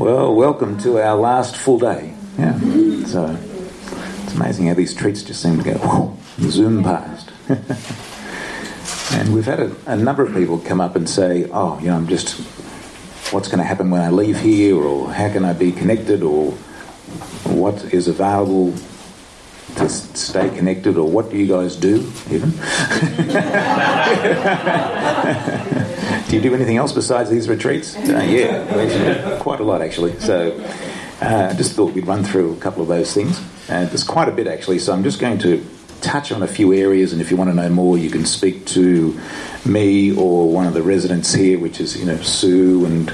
Well, welcome to our last full day. Yeah. So it's amazing how these treats just seem to go zoom past. and we've had a, a, number of people come up and say, oh, you know, I'm just, what's going to happen when I leave here, or how can I be connected, or what is available to stay connected, or what do you guys do, even? do you do anything else besides these retreats? Uh, yeah, quite a lot actually. So uh, I uh, just thought we'd run through a couple of those things. And there's quite a bit actually, so I'm just going to touch on a few areas, and if you want to know more, you can speak to me or one of the residents here, which is you know Sue and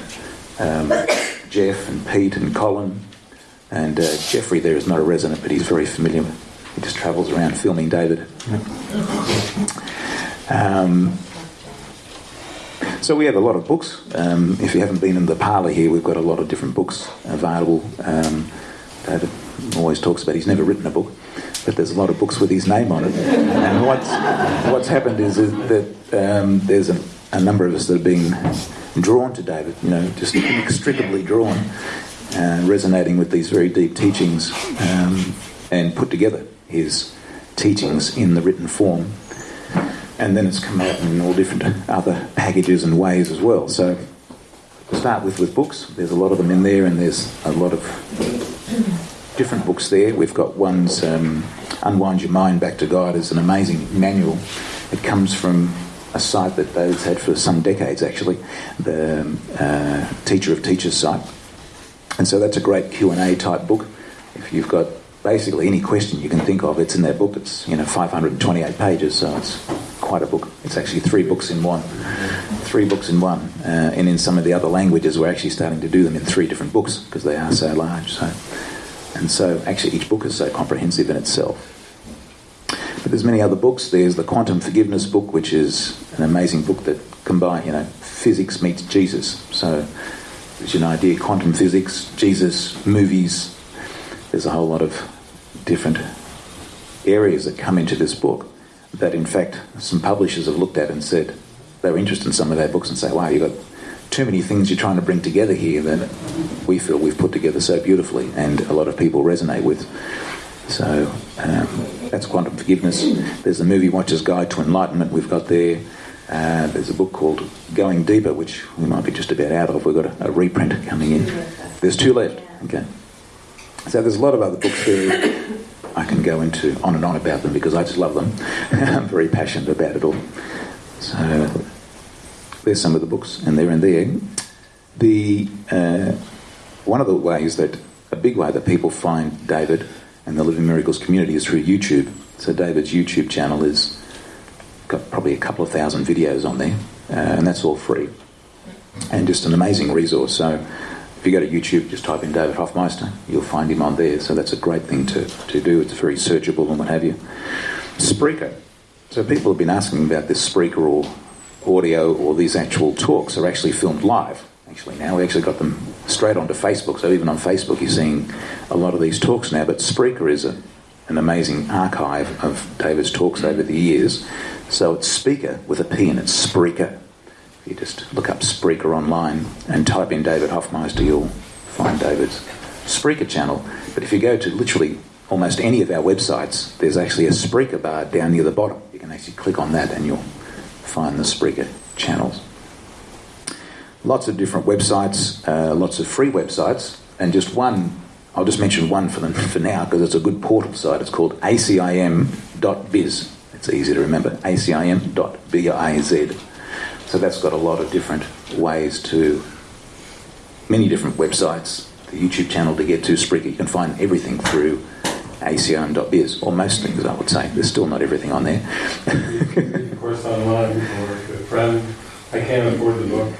um, Jeff and Pete and Colin. And uh, Jeffrey there is not a resident, but he's very familiar. He just travels around filming David. Um, so we have a lot of books. Um, if you haven't been in the parlour here, we've got a lot of different books available. Um, David always talks about he's never written a book, but there's a lot of books with his name on it. And what's what's happened is, that um, there's a, a, number of us that have been drawn to David. You know, just inextricably drawn, uh, resonating with these very deep teachings, um, and put together his teachings in the written form and then it's come out in all different other packages and ways as well. So start with with books, there's a lot of them in there, and there's a lot of different books there. We've got one's um, Unwind Your Mind Back to God is an amazing manual. It comes from a site that David's had for some decades, actually, the uh, Teacher of Teachers site. And so that's a great Q&A type book. If you've got basically any question you can think of, it's in that book. It's, you know, 528 pages, so it's quite a book. It's actually three books in one. Three books in one. Uh, and in some of the other languages, we're actually starting to do them in three different books because they are so large. So, and so actually each book is so comprehensive in itself. But there's many other books. There's the Quantum Forgiveness book, which is an amazing book that combines, you know, physics meets Jesus. So there's an idea, quantum physics, Jesus, movies. There's a whole lot of different areas that come into this book that in fact some publishers have looked at and said they were interested in some of their books and say, wow, you've got too many things you're trying to bring together here that we feel we've put together so beautifully and a lot of people resonate with. So um, that's Quantum Forgiveness. There's the Movie Watcher's Guide to Enlightenment we've got there. Uh, there's a book called Going Deeper, which we might be just about out of. We've got a, a reprint coming in. There's two left. Okay. So there's a lot of other books there I can go into on and on about them because I just love them. I'm very passionate about it all. So there's some of the books, and they're in there. The uh, one of the ways that a big way that people find David and the Living Miracles community is through YouTube. So David's YouTube channel is got probably a couple of thousand videos on there, uh, and that's all free, and just an amazing resource. So if you go to YouTube, just type in David Hoffmeister, you'll find him on there. So that's a great thing to, to do. It's very searchable and what have you. Spreaker. So people have been asking about this Spreaker or audio or these actual talks are actually filmed live. Actually, now we actually got them straight onto Facebook. So even on Facebook, you're seeing a lot of these talks now. But Spreaker is a, an amazing archive of David's talks over the years. So it's speaker with a P and it's Spreaker you just look up Spreaker online and type in David Hoffmeister, you'll find David's Spreaker channel. But if you go to literally almost any of our websites, there's actually a Spreaker bar down near the bottom. You can actually click on that and you'll find the Spreaker channels. Lots of different websites, uh, lots of free websites, and just one, I'll just mention one for them for now because it's a good portal site. It's called acim.biz. It's easy to remember, acim.biz. So that's got a lot of different ways to many different websites, the YouTube channel to get to Spreaker. You can find everything through acim.biz, or most things, I would say. There's still not everything on there. of course, online, or if a friend, I can't afford the book.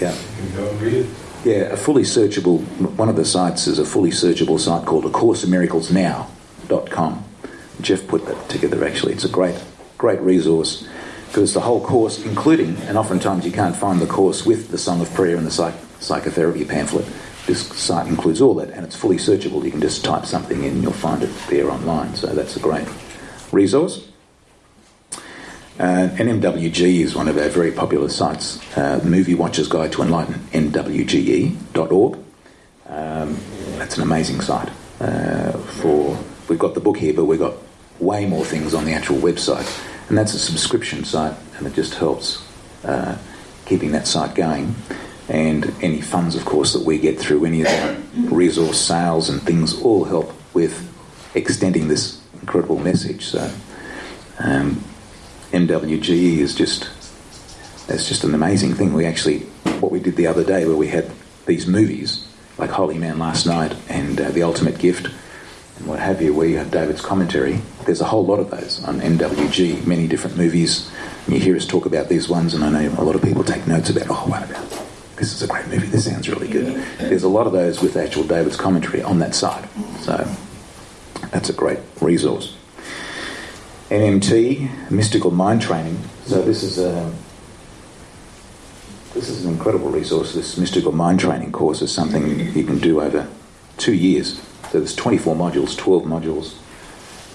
Yeah. You can go and read it. Yeah, a fully searchable, one of the sites is a fully searchable site called A Course in Miracles Now.com. Jeff put that together actually. It's a great, great resource because the whole course, including, and oftentimes you can't find the course with the Song of Prayer and the psych- psychotherapy pamphlet. This site includes all that, and it's fully searchable. You can just type something in, and you'll find it there online. So that's a great resource. Uh, NMWG is one of our very popular sites. Uh, Movie Watcher's Guide to Enlighten, mwge.org. Um, that's an amazing site. Uh, for we've got the book here, but we've got way more things on the actual website, and that's a subscription site, and it just helps uh, keeping that site going. And any funds, of course, that we get through any of the resource sales and things all help with extending this incredible message. So, um, MWGE is just it's just an amazing thing. We actually what we did the other day, where we had these movies like Holy Man last night and uh, The Ultimate Gift and what have you, where you have David's commentary. There's a whole lot of those on MWG, many different movies. And you hear us talk about these ones, and I know a lot of people take notes about, oh, what about this is a great movie, this sounds really good. There's a lot of those with actual David's commentary on that side. So that's a great resource. MMT, Mystical Mind Training. So this is a this is an incredible resource. This mystical mind training course is something you can do over two years. So there's 24 modules, 12 modules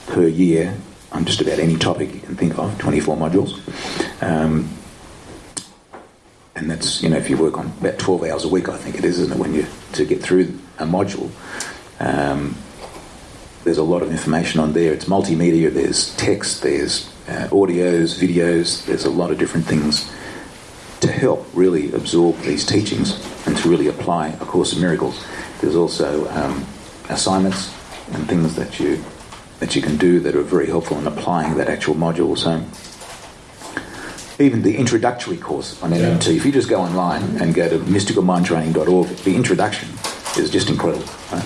per year on just about any topic you can think of, 24 modules. Um, and that's, you know, if you work on about 12 hours a week, I think it is, isn't it, when you, to get through a module. Um, there's a lot of information on there. It's multimedia, there's text, there's uh, audios, videos, there's a lot of different things to help really absorb these teachings and to really apply A Course in Miracles. There's also um, assignments and things that you that you can do that are very helpful in applying that actual module. So even the introductory course on MMT, yeah. if you just go online and go to mysticalmindtraining.org, the introduction is just incredible.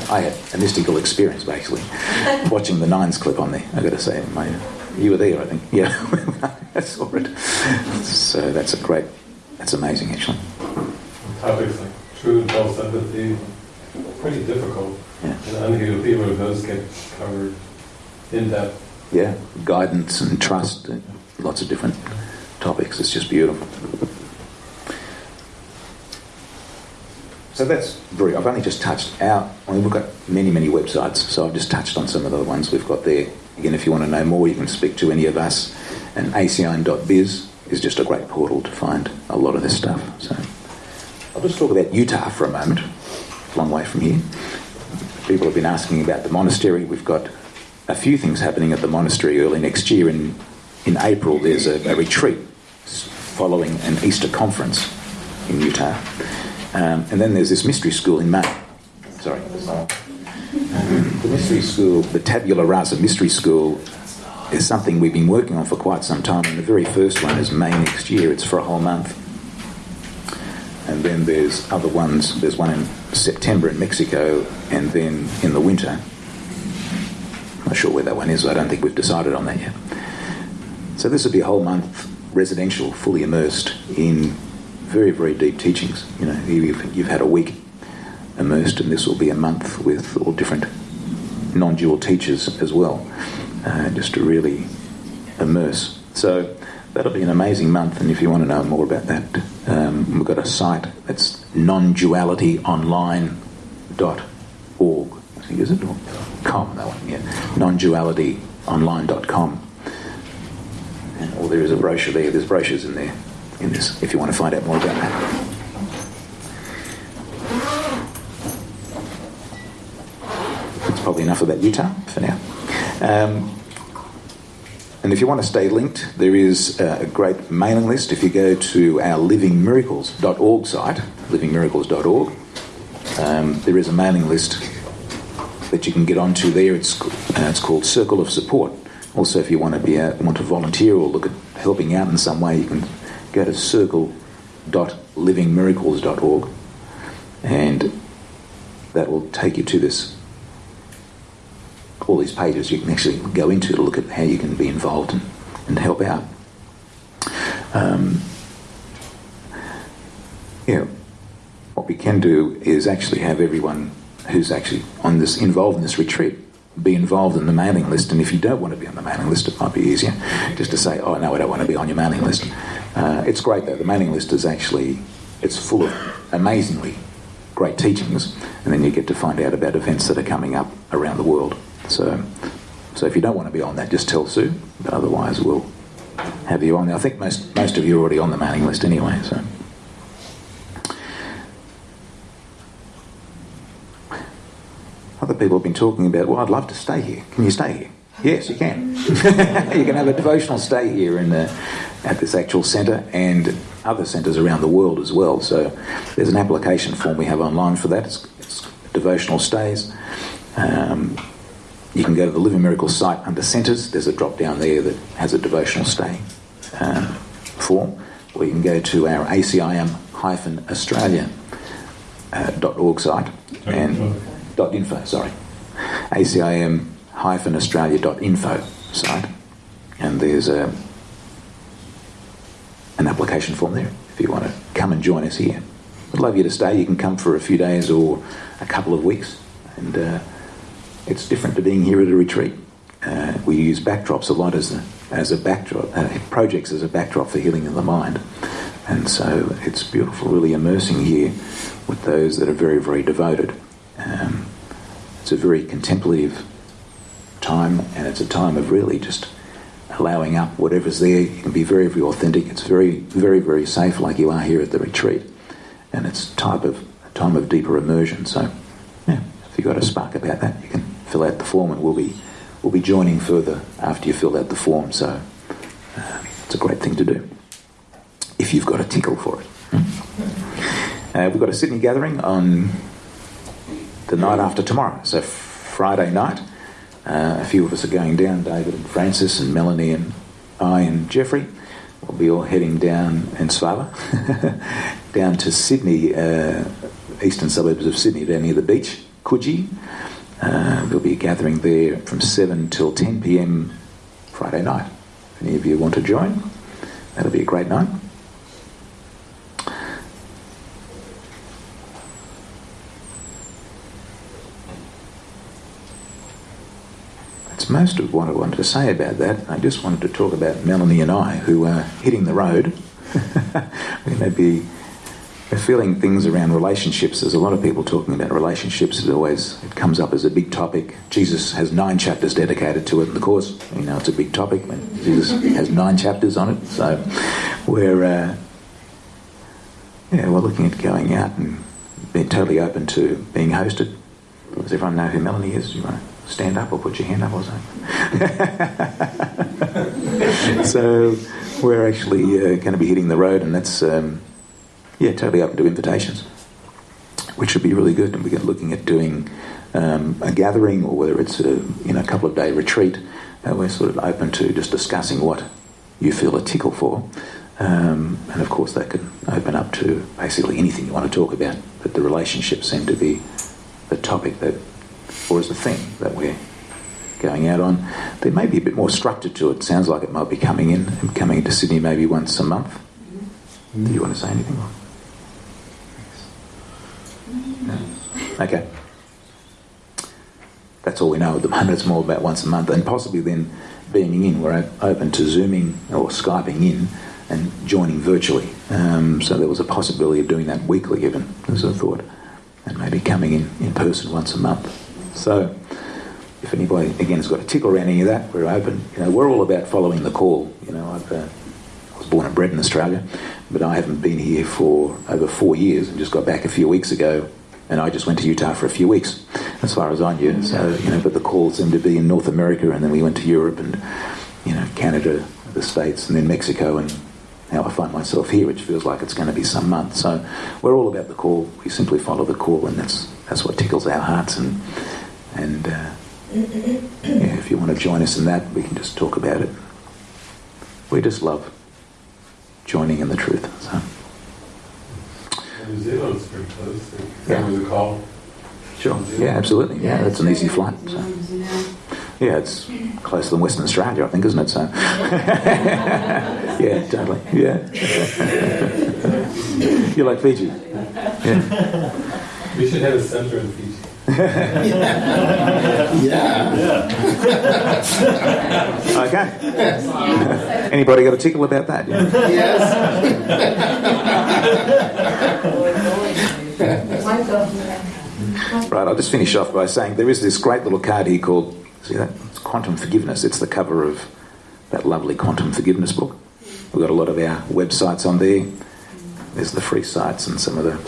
I had a mystical experience basically watching the Nines clip on there. I got to say, my, you were there, I think. Yeah, I saw it. So that's a great that's amazing, actually. Topics like true and false empathy, pretty difficult. Yeah. And unhealed people, those get covered in depth. Yeah, guidance and trust, and lots of different topics. It's just beautiful. So that's very. I've only just touched out. I mean, we've got many, many websites, so I've just touched on some of the ones we've got there. Again, if you want to know more, you can speak to any of us. And acim.biz is just a great portal to find a lot of this stuff. So I'll just talk about Utah for a moment. long way from here. People have been asking about the monastery. We've got a few things happening at the monastery early next year. In in April, there's a, a retreat following an Easter conference in Utah, um, and then there's this mystery school in May. Sorry. The mystery school, the Tabula Rasa Mystery School, is something we've been working on for quite some time. And the very first one is May next year. It's for a whole month. And then there's other ones. There's one in September in Mexico, and then in the winter. I'm not sure where that one is. I don't think we've decided on that yet. So this will be a whole month residential, fully immersed in very, very deep teachings. You know, you've, you've had a week immersed, and this will be a month with all different non-dual teachers as well uh, just to really immerse. So that'll be an amazing month, and if you want to know more about that, um, we've got a site that's nondualityonline.org. I think is it or com that one? Yeah, nondualityonline.com. And or there is a brochure there. There's brochures in there in this if you want to find out more about that. That's probably enough about Utah for now. Um, and if you want to stay linked, there is a great mailing list. If you go to our livingmiracles.org site, livingmiracles.org, um, there is a mailing list that you can get onto there. It's, uh, it's called Circle of Support. Also, if you want to be a, want to volunteer or look at helping out in some way, you can go to circle.livingmiracles.org, and that will take you to this all these pages you can actually go into to look at how you can be involved and, and help out. Um, what we can do is actually have everyone who's actually on this involved in this retreat be involved in the mailing list. And if you don't want to be on the mailing list, it might be easier just to say, "Oh no, I don't want to be on your mailing list." Uh, it's great though. The mailing list is actually it's full of amazingly great teachings, and then you get to find out about events that are coming up around the world. So, so if you don't want to be on that, just tell Sue. But otherwise, we'll have you on. I think most most of you are already on the mailing list anyway. So. other people have been talking about, well, I'd love to stay here. Can you stay here? Yes, you can. you can have a devotional stay here in the, at this actual centre and other centres around the world as well. So there's an application form we have online for that. It's, it's devotional stays. Um, you can go to the Living Miracle site under Centres. There's a drop down there that has a devotional stay um, form. Or you can go to our ACIM-Australia.org uh, site and dot info, sorry. ACIM-Australia.info site. And there's a, an application form there if you want to come and join us here. We'd love you to stay. You can come for a few days or a couple of weeks. And uh, it's different to being here at a retreat. Uh, we use backdrops a lot as a, as a backdrop, uh, projects as a backdrop for healing of the mind. And so it's beautiful, really immersing here with those that are very, very devoted. Um, it's a very contemplative time, and it's a time of really just allowing up whatever's there. You can be very, very authentic. It's very, very, very safe, like you are here at the retreat, and it's type of a time of deeper immersion. So, yeah, if you've got a spark about that, you can fill out the form, and we'll be we'll be joining further after you fill out the form. So, uh, it's a great thing to do if you've got a tickle for it. Hmm? Uh, we've got a Sydney gathering on the night after tomorrow, so Friday night. Uh, a few of us are going down, David and Francis and Melanie and I and Jeffrey. We'll be all heading down, and Svala, down to Sydney, uh, eastern suburbs of Sydney, down near the beach, Coogee. Uh, we'll be gathering there from 7 till 10 pm Friday night. If any of you want to join, that'll be a great night. That's most of what I wanted to say about that. I just wanted to talk about Melanie and I, who are hitting the road. we may be feeling things around relationships. There's a lot of people talking about relationships. It always it comes up as a big topic. Jesus has nine chapters dedicated to it. Of course, you know it's a big topic. Jesus has nine chapters on it. So we're uh, yeah we're looking at going out and being totally open to being hosted. Does everyone know who Melanie is? You want to stand up or put your hand up or something. so we're actually uh, going to be hitting the road, and that's um, yeah, totally open to invitations, which would be really good. And we're looking at doing um, a gathering, or whether it's a you know a couple of day retreat. Uh, we're sort of open to just discussing what you feel a tickle for. Um, and of course, that could open up to basically anything you want to talk about. But the relationships seem to be the topic that or as a thing that we're going out on. There may be a bit more structure to it. Sounds like it might be coming in and coming into Sydney maybe once a month. Do you want to say anything? Okay. That's all we know at the moment. It's more about once a month, and possibly then being in. We're open to zooming or skyping in and joining virtually. Um, so there was a possibility of doing that weekly, even as a thought, and maybe coming in in person once a month. So, if anybody again has got a tickle around any of that, we're open. You know, we're all about following the call. You know, I've, uh, I was born and bred in Australia, but I haven't been here for over four years, and just got back a few weeks ago. And I just went to Utah for a few weeks, as far as I knew. So, you know, but the call seemed to be in North America, and then we went to Europe and, you know, Canada, the States, and then Mexico, and now I find myself here, which feels like it's going to be some month. So we're all about the call. We simply follow the call, and that's that's what tickles our hearts. And and uh, yeah, if you want to join us in that, we can just talk about it. We just love joining in the truth. So. New Zealand's pretty close. Yeah. was a call. Sure. Yeah, absolutely. Yeah, that's an easy flight. So. Yeah, it's closer than Western Australia, I think, isn't it? So. yeah, totally. Yeah. You're like Fiji. Yeah. We should have a centre in Fiji yeah. okay. Anybody got a tickle about that? Yes. Right, I'll just finish off by saying there is this great little card here called, see that? It's Quantum Forgiveness. It's the cover of that lovely Quantum Forgiveness book. We've got a lot of our websites on there. There's the free sites and some of the,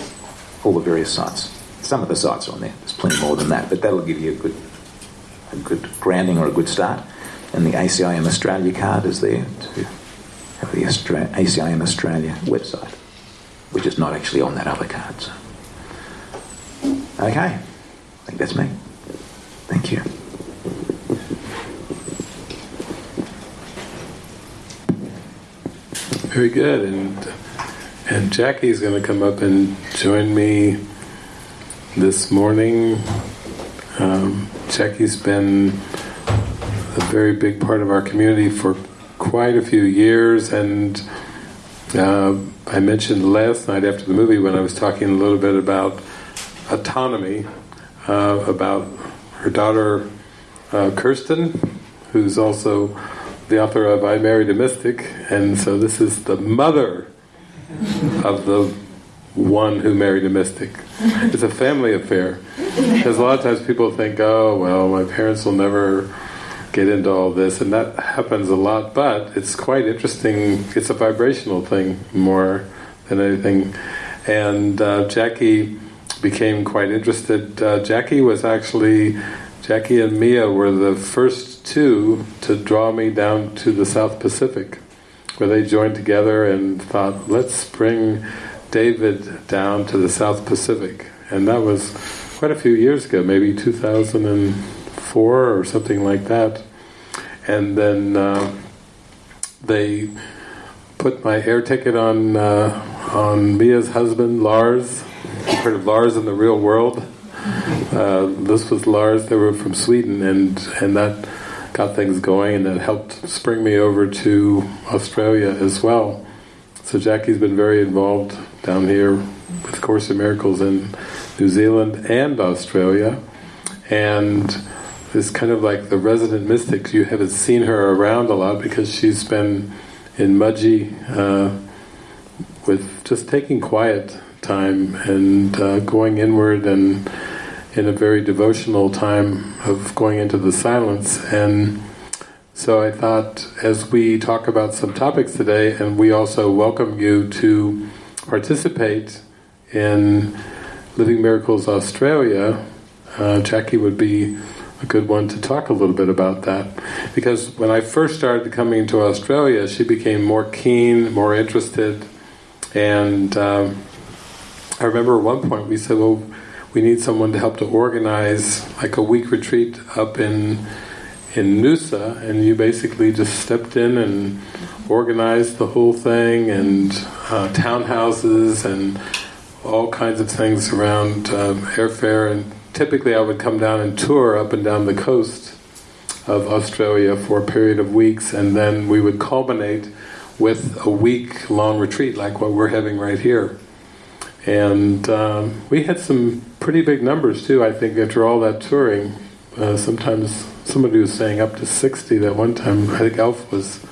all the various sites. some of the sites are on there. There's plenty more than that, but that'll give you a good, a good grounding or a good start. And the ACIM Australia card is there to have the Austra- ACIM Australia website, which is not actually on that other card. So. Okay, I think that's me. Thank you. Very good, and and Jackie's going to come up and join me this morning. Um, Jackie's been a very big part of our community for quite a few years, and uh, I mentioned last night after the movie when I was talking a little bit about autonomy, uh, about her daughter uh, Kirsten, who's also the author of I Married a Mystic, and so this is the mother of the one who married a mystic. It's a family affair. Because a lot of times people think, oh, well, my parents will never get into all this, and that happens a lot, but it's quite interesting. It's a vibrational thing more than anything. And uh, Jackie became quite interested. Uh, Jackie was actually, Jackie and Mia were the first two to draw me down to the South Pacific, where they joined together and thought, let's bring David down to the South Pacific. And that was quite a few years ago, maybe 2004 or something like that. And then uh, they put my air ticket on uh, on Mia's husband, Lars. Heard of Lars in the real world? Uh, this was Lars. They were from Sweden, and and that got things going, and that helped spring me over to Australia as well. So Jackie's been very involved down here with Course in Miracles in New Zealand and Australia, and is kind of like the resident mystic. You haven't seen her around a lot because she's been in Mudgee uh, with just taking quiet time and uh, going inward and in a very devotional time of going into the silence and so I thought as we talk about some topics today and we also welcome you to participate in Living Miracles Australia, uh, Jackie would be a good one to talk a little bit about that. Because when I first started coming to Australia, she became more keen, more interested, and um, I remember at one point we said, well, we need someone to help to organize like a week retreat up in in Noosa, and you basically just stepped in and organized the whole thing, and uh, townhouses and all kinds of things around um, airfare and typically I would come down and tour up and down the coast of Australia for a period of weeks and then we would culminate with a week-long retreat like what we're having right here. And um, we had some pretty big numbers too, I think, after all that touring. Uh, sometimes somebody was saying up to 60 that one time, I think Alf was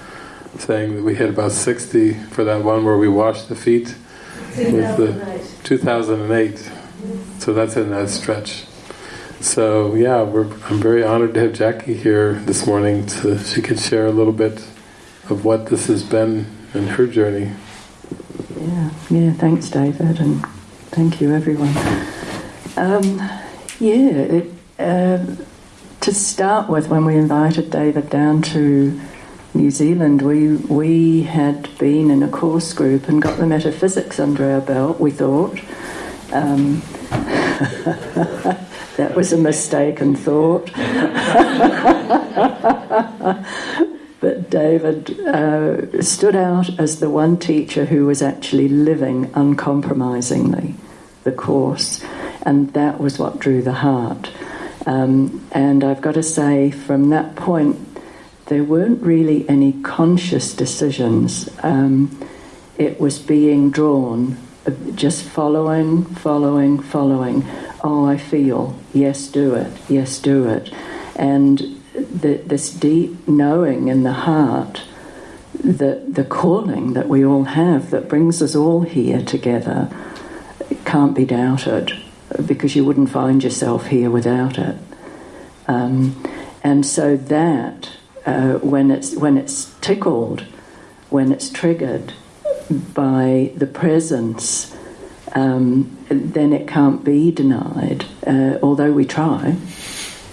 saying that we had about 60 for that one where we washed the feet. 2008. 2008. So that's in that stretch. So yeah, I'm very honored to have Jackie here this morning. To she could share a little bit of what this has been in her journey. Yeah, yeah. Thanks, David, and thank you, everyone. Um, yeah, it, uh, to start with, when we invited David down to New Zealand, we we had been in a course group and got the metaphysics under our belt. We thought. Um, that was a mistaken thought. but David uh, stood out as the one teacher who was actually living uncompromisingly the Course, and that was what drew the heart. Um, and I've got to say, from that point, there weren't really any conscious decisions. Um, it was being drawn, uh, just following, following, following oh, I feel, yes, do it, yes, do it. And the, this deep knowing in the heart, the, the calling that we all have that brings us all here together, can't be doubted because you wouldn't find yourself here without it. Um, and so that, uh, when, it's, when it's tickled, when it's triggered by the presence um, then it can't be denied, uh, although we try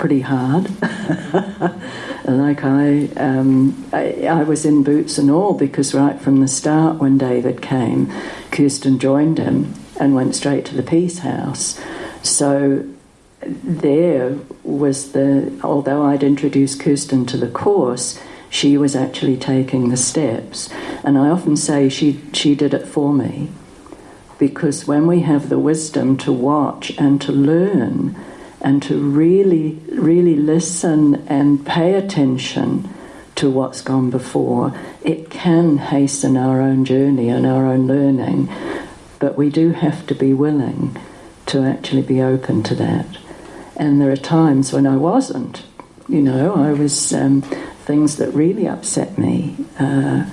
pretty hard. like I, um, I, I, was in boots and all because right from the start when David came, Kirsten joined him and went straight to the peace house. So there was the, although I'd introduced Kirsten to the course, she was actually taking the steps. And I often say she, she did it for me. Because when we have the wisdom to watch and to learn and to really, really listen and pay attention to what's gone before, it can hasten our own journey and our own learning. But we do have to be willing to actually be open to that. And there are times when I wasn't. You know, I was um, things that really upset me. Uh,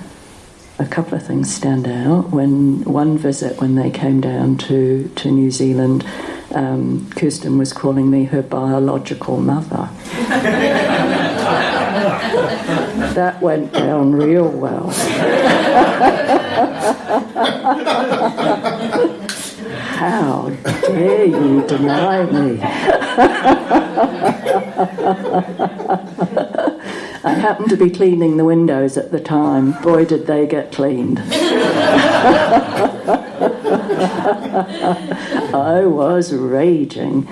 a couple of things stand out. When one visit, when they came down to, to New Zealand, um, Kirsten was calling me her biological mother. that went down real well. How dare you deny me? I happened to be cleaning the windows at the time. Boy, did they get cleaned. I was raging.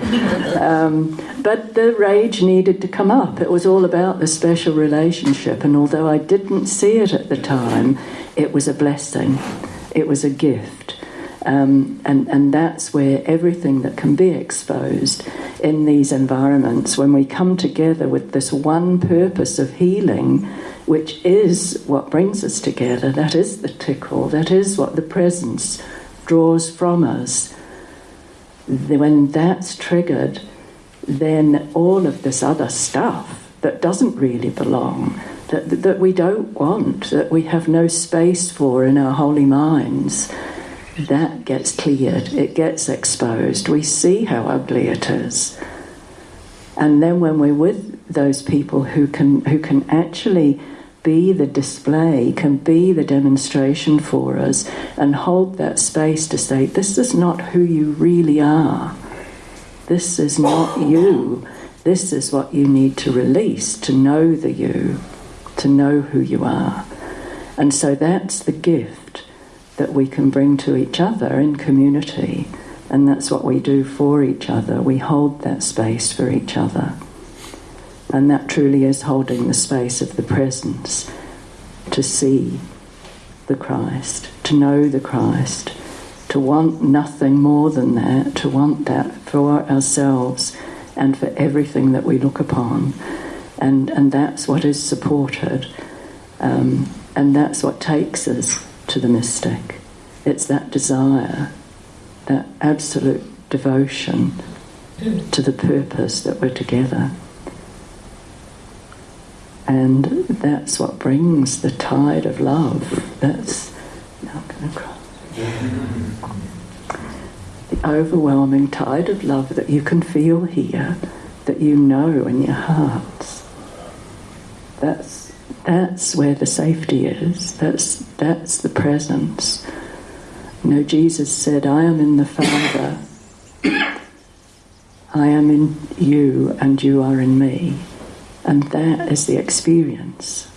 Um, but the rage needed to come up. It was all about the special relationship, and although I didn't see it at the time, it was a blessing, it was a gift. Um, and, and that's where everything that can be exposed in these environments, when we come together with this one purpose of healing, which is what brings us together, that is the tickle, that is what the presence draws from us. When that's triggered, then all of this other stuff that doesn't really belong, that, that we don't want, that we have no space for in our holy minds, that gets cleared, it gets exposed. We see how ugly it is. And then when we're with those people who can, who can actually be the display, can be the demonstration for us, and hold that space to say, This is not who you really are. This is not you. This is what you need to release to know the you, to know who you are. And so that's the gift that we can bring to each other in community. And that's what we do for each other. We hold that space for each other. And that truly is holding the space of the presence to see the Christ, to know the Christ, to want nothing more than that, to want that for ourselves and for everything that we look upon. And, and that's what is supported. Um, and that's what takes us to the mystic. It's that desire, that absolute devotion to the purpose that we're together. And that's what brings the tide of love. That's not going to cry. The overwhelming tide of love that you can feel here, that you know in your hearts. That's that's where the safety is. That's that's the presence. You know, Jesus said, I am in the Father, I am in you, and you are in me. And that is the experience.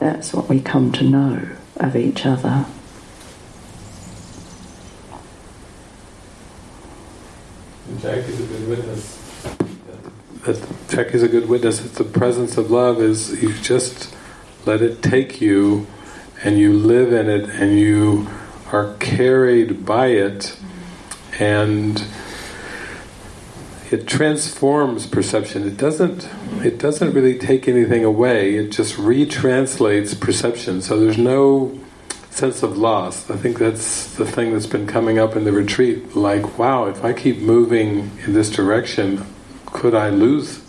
That's what we come to know of each other. Good witness Jack is a good witness It's the presence of love is you just let it take you and you live in it and you are carried by it and it transforms perception. It doesn't it doesn't really take anything away, it just retranslates perception. So there's no sense of loss. I think that's the thing that's been coming up in the retreat. Like, wow, if I keep moving in this direction, could I lose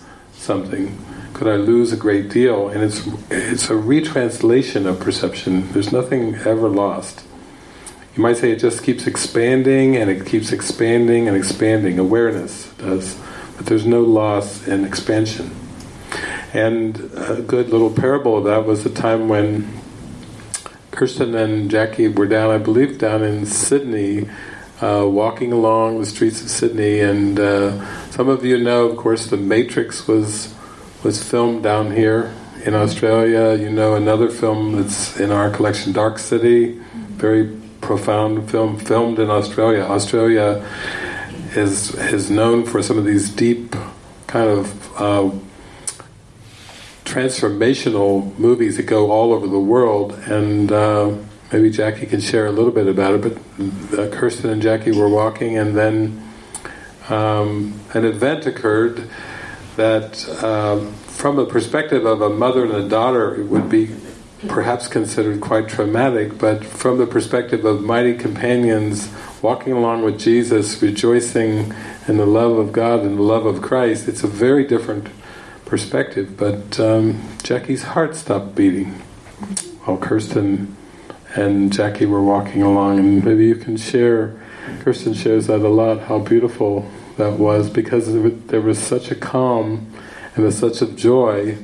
something? Could I lose a great deal? And it's it's a retranslation of perception. There's nothing ever lost. You might say it just keeps expanding and it keeps expanding and expanding. Awareness does, but there's no loss in expansion. And a good little parable of that was the time when Kirsten and Jackie were down, I believe, down in Sydney uh, walking along the streets of Sydney, and uh, some of you know, of course, The Matrix was was filmed down here in Australia. You know another film that's in our collection, Dark City, very profound film filmed in Australia. Australia is is known for some of these deep kind of uh, transformational movies that go all over the world, and uh, maybe Jackie can share a little bit about it. But uh, Kirsten and Jackie were walking, and then um, an event occurred that, um, from the perspective of a mother and a daughter, it would be perhaps considered quite traumatic, but from the perspective of mighty companions walking along with Jesus, rejoicing in the love of God and the love of Christ, it's a very different perspective. But um, Jackie's heart stopped beating while Kirsten and Jackie were walking along, and maybe you can share. Kirsten shares that a lot. How beautiful that was, because there was such a calm and such a joy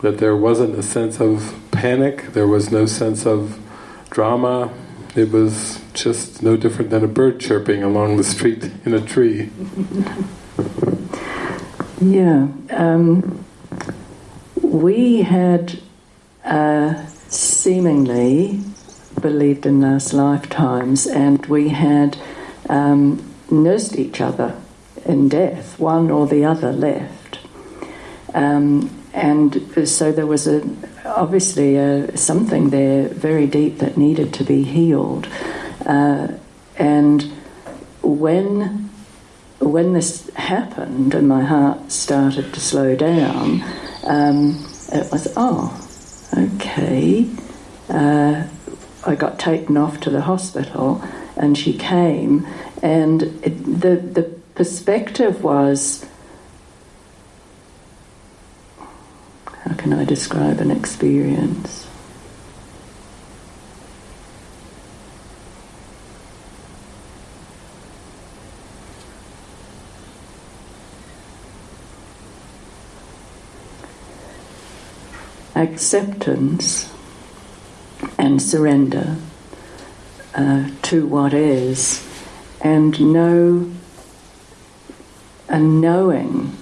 that there wasn't a sense of panic. There was no sense of drama. It was just no different than a bird chirping along the street in a tree. Yeah. Um, we had uh, seemingly believed in last lifetimes and we had um, nursed each other in death. One or the other left. Um, and so there was a, obviously a, something there very deep that needed to be healed. Uh, and when when this happened and my heart started to slow down, um, it was oh, okay. Uh, I got taken off to the hospital, and she came, and it, the the perspective was How can I describe an experience? Acceptance and surrender uh, to what is, and know a knowing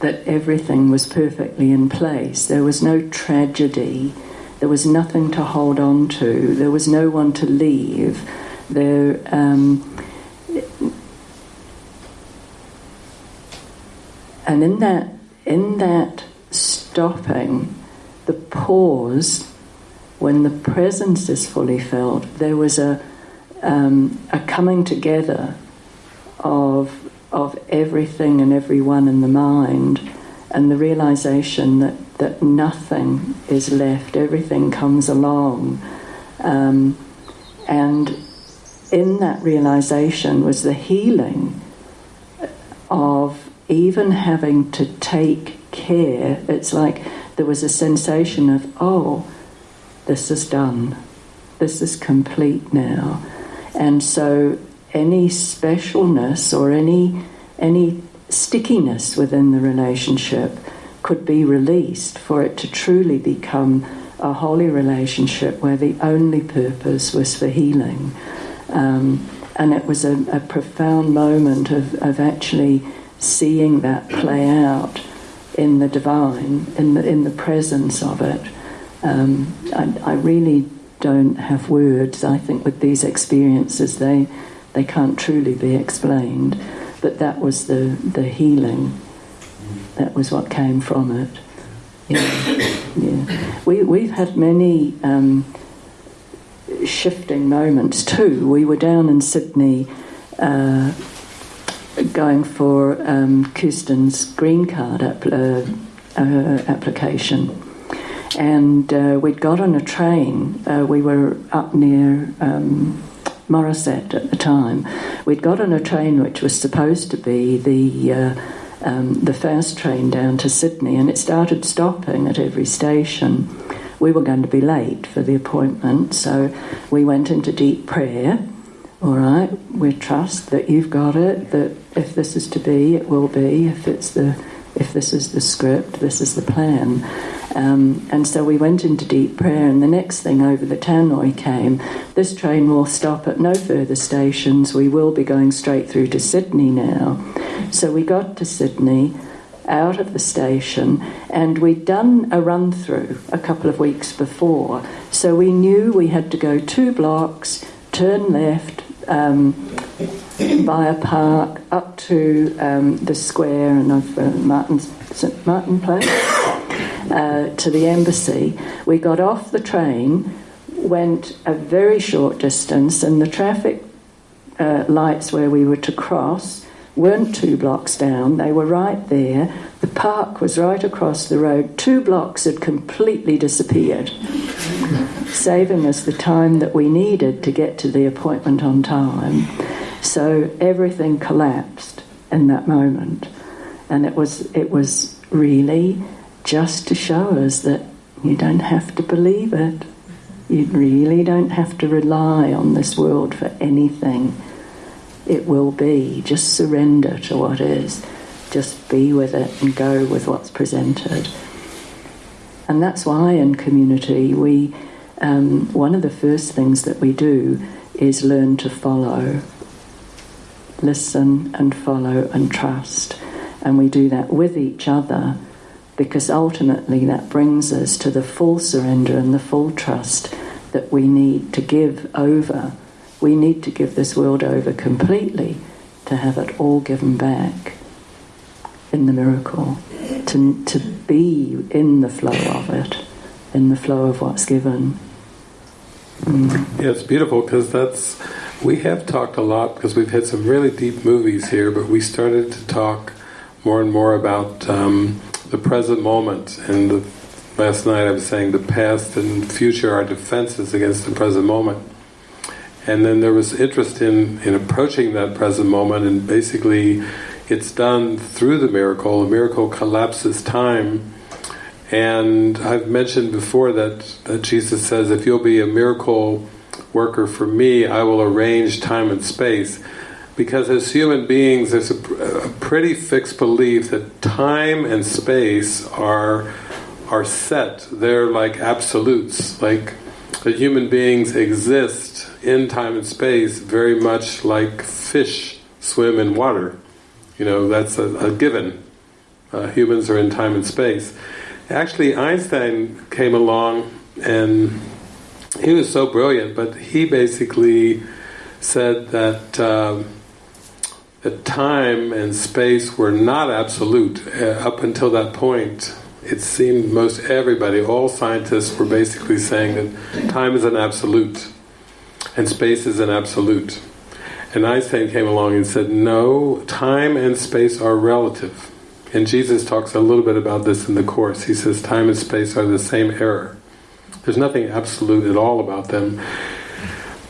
that everything was perfectly in place. There was no tragedy. There was nothing to hold on to. There was no one to leave. There, um, and in that, in that stopping, the pause, when the presence is fully felt, there was a, um, a coming together of of everything and everyone in the mind, and the realization that, that nothing is left, everything comes along. Um, and in that realization was the healing of even having to take care. It's like there was a sensation of, oh, this is done, this is complete now. And so any specialness or any any stickiness within the relationship could be released for it to truly become a holy relationship where the only purpose was for healing. Um, and it was a, a profound moment of, of actually seeing that play out in the divine, in the, in the presence of it. Um, I, I, really don't have words. I think with these experiences, they they can't truly be explained, but that was the, the healing. That was what came from it. Yeah, yeah. We, we've had many um, shifting moments too. We were down in Sydney uh, going for um, Kirsten's green card app, uh, uh, application. And uh, we'd got on a train. Uh, we were up near um, Morisset at the time. We'd got on a train which was supposed to be the uh, um, the first train down to Sydney, and it started stopping at every station. We were going to be late for the appointment, so we went into deep prayer. All right, we trust that you've got it. That if this is to be, it will be. If it's the if this is the script, this is the plan. Um, and so we went into deep prayer, and the next thing over the tannoy came this train will stop at no further stations. We will be going straight through to Sydney now. So we got to Sydney out of the station, and we'd done a run through a couple of weeks before. So we knew we had to go two blocks, turn left. Um, by a park up to um, the square and of uh, Martin's, St Martin Place uh, to the embassy. We got off the train, went a very short distance, and the traffic uh, lights where we were to cross weren't two blocks down, they were right there. The park was right across the road. Two blocks had completely disappeared, saving us the time that we needed to get to the appointment on time. So everything collapsed in that moment. And it was, it was really just to show us that you don't have to believe it. You really don't have to rely on this world for anything it will be. Just surrender to what is. Just be with it and go with what's presented. And that's why in community we, um, one of the first things that we do is learn to follow. Listen and follow and trust. And we do that with each other because ultimately that brings us to the full surrender and the full trust that we need to give over we need to give this world over completely to have it all given back in the miracle, to, to be in the flow of it, in the flow of what's given. Mm. Yeah, it's beautiful because that's, we have talked a lot because we've had some really deep movies here, but we started to talk more and more about um, the present moment and the, last night I was saying the past and future are defenses against the present moment. And then there was interest in, in approaching that present moment, and basically it's done through the miracle. The miracle collapses time. And I've mentioned before that, that Jesus says, if you'll be a miracle worker for me, I will arrange time and space. Because as human beings, there's a, a pretty fixed belief that time and space are are set. They're like absolutes. Like that human beings exist in time and space very much like fish swim in water. You know, that's a, a given. Uh, humans are in time and space. Actually, Einstein came along and he was so brilliant, but he basically said that that time and space were not absolute uh, up until that point it seemed most everybody, all scientists were basically saying that time is an absolute and space is an absolute. And Einstein came along and said, no, time and space are relative. And Jesus talks a little bit about this in the Course. He says time and space are the same error. There's nothing absolute at all about them.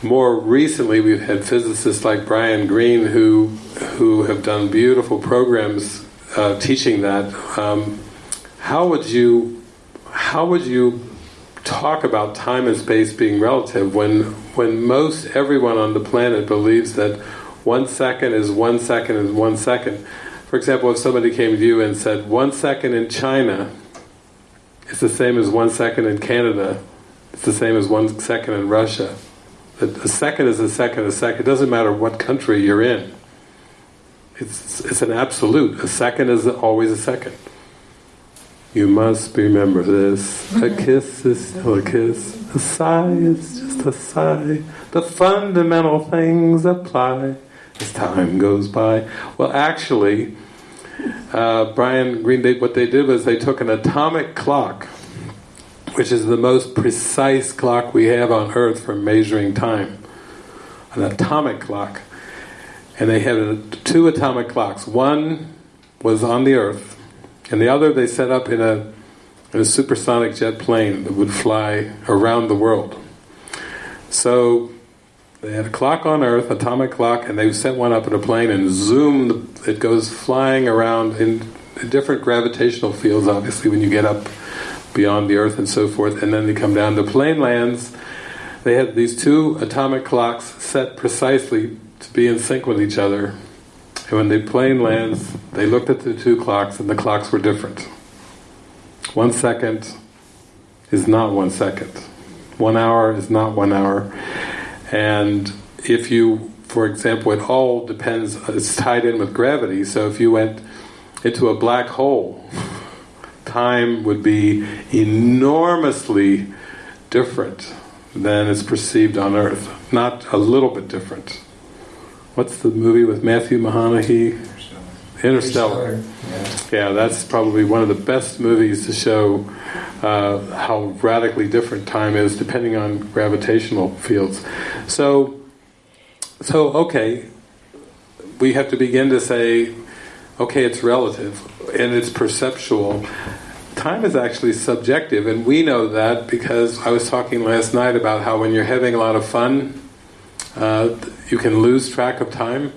More recently we've had physicists like Brian Greene who who have done beautiful programs uh, teaching that. Um, how would you how would you talk about time and space being relative when when most everyone on the planet believes that one second is one second is one second. For example, if somebody came to you and said one second in China is the same as one second in Canada, it's the same as one second in Russia. A second is a second, a second. It doesn't matter what country you're in. It's it's an absolute. A second is always a second. You must remember this. A kiss is still a kiss. A sigh is just a sigh. The fundamental things apply as time goes by. Well, actually, uh, Brian Greene, they, what they did was they took an atomic clock, which is the most precise clock we have on Earth for measuring time. An atomic clock. And they had two atomic clocks. One was on the Earth, and the other they set up in a, in a supersonic jet plane that would fly around the world. So they had a clock on Earth, atomic clock, and they sent one up in a plane and zoom, it goes flying around in different gravitational fields, obviously, when you get up beyond the Earth and so forth, and then they come down. The plane lands, they had these two atomic clocks set precisely to be in sync with each other and when the plane lands, they looked at the two clocks and the clocks were different. One second is not one second. One hour is not one hour. And if you, for example, it all depends, it's tied in with gravity, so if you went into a black hole, time would be enormously different than it's perceived on Earth. Not a little bit different. What's the movie with Matthew McConaughey? Interstellar. Interstellar. Yeah. yeah, that's probably one of the best movies to show uh, how radically different time is depending on gravitational fields. So, so okay, we have to begin to say, okay, it's relative and it's perceptual. Time is actually subjective, and we know that because I was talking last night about how when you're having a lot of fun, uh, you can lose track of time.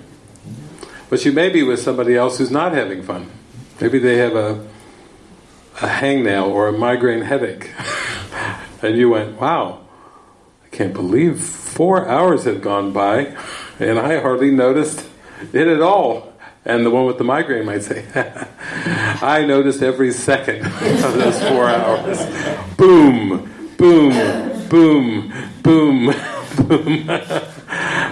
But you may be with somebody else who's not having fun. Maybe they have a a hangnail or a migraine headache. and you went, wow, I can't believe four hours had gone by and I hardly noticed it at all. And the one with the migraine might say, I noticed every second of those four hours. Boom, boom, boom, boom, boom.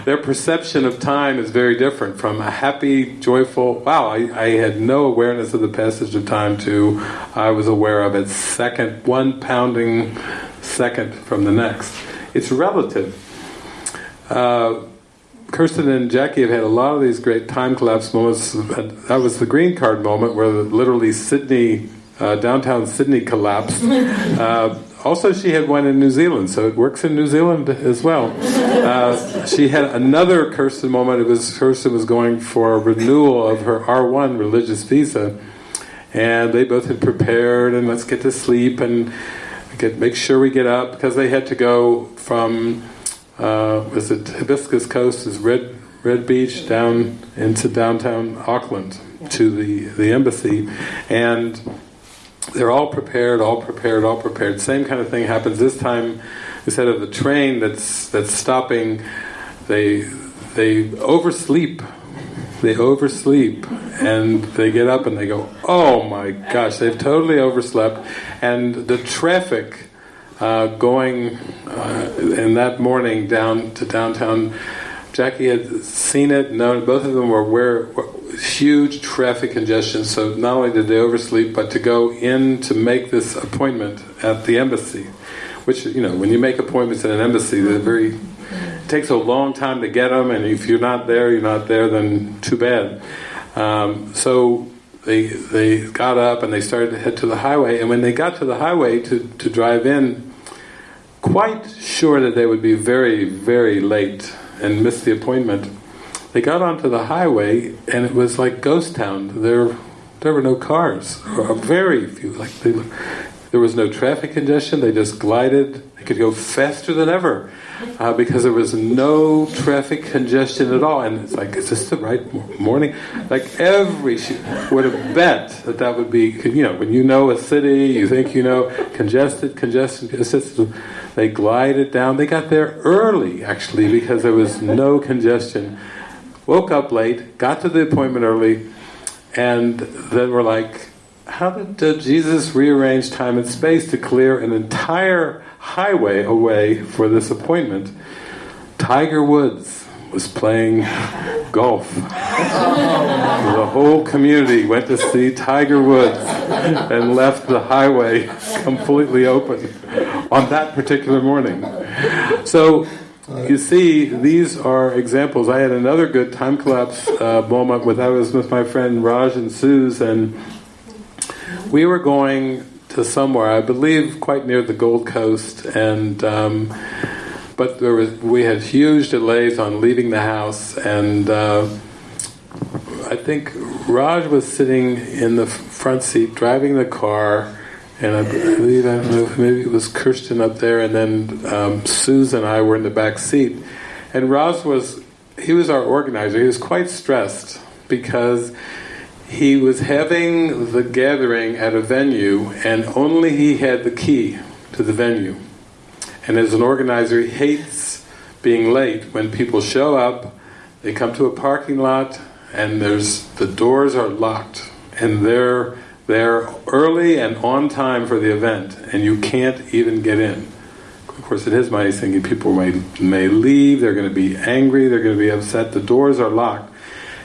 their perception of time is very different from a happy, joyful, wow, I, I, had no awareness of the passage of time to I was aware of it second, one pounding second from the next. It's relative. Uh, Kirsten and Jackie have had a lot of these great time collapse moments. That was the green card moment where literally Sydney, uh, downtown Sydney collapsed. Uh, also, she had one in New Zealand, so it works in New Zealand as well. Uh, she had another Kirsten moment. It was Kirsten was going for a renewal of her R1 religious visa, and they both had prepared and let's get to sleep and get make sure we get up because they had to go from uh, was it Hibiscus Coast is Red Red Beach down into downtown Auckland to the the embassy and they're all prepared, all prepared, all prepared. Same kind of thing happens this time. Instead of the train that's that's stopping, they they oversleep. They oversleep, and they get up and they go, "Oh my gosh!" They've totally overslept, and the traffic uh, going uh, in that morning down to downtown. Jackie had seen it, known both of them were where huge traffic congestion, so not only did they oversleep, but to go in to make this appointment at the embassy, which, you know, when you make appointments at an embassy, they're very, it takes a long time to get them, and if you're not there, you're not there, then too bad. Um, so they, they got up and they started to head to the highway, and when they got to the highway to, to drive in, quite sure that they would be very, very late and miss the appointment, they got onto the highway and it was like ghost town. There, there were no cars, or very few. Like they, there was no traffic congestion. They just glided. Could go faster than ever uh, because there was no traffic congestion at all. And it's like, is this the right morning? Like every would have bet that that would be. You know, when you know a city, you think you know congested, congestion, congested. They glided down. They got there early actually because there was no congestion woke up late, got to the appointment early, and then we're like, how did uh, Jesus rearrange time and space to clear an entire highway away for this appointment? Tiger Woods was playing golf. the whole community went to see Tiger Woods and left the highway completely open on that particular morning. So you see, these are examples. I had another good time collapse uh, moment with I was with my friend Raj and Suze, and we were going to somewhere, I believe, quite near the Gold Coast, and um, but there was we had huge delays on leaving the house, and uh, I think Raj was sitting in the front seat driving the car and I believe I don't know maybe it was Kirsten up there, and then um, Susan and I were in the back seat. And Raj was he was our organizer. He was quite stressed because he was having the gathering at a venue, and only he had the key to the venue. And as an organizer, he hates being late when people show up. They come to a parking lot, and there's the doors are locked, and they're They're early and on time for the event, and you can't even get in. Of course, in his mind, he's thinking people may, may leave, they're going to be angry, they're going to be upset, the doors are locked.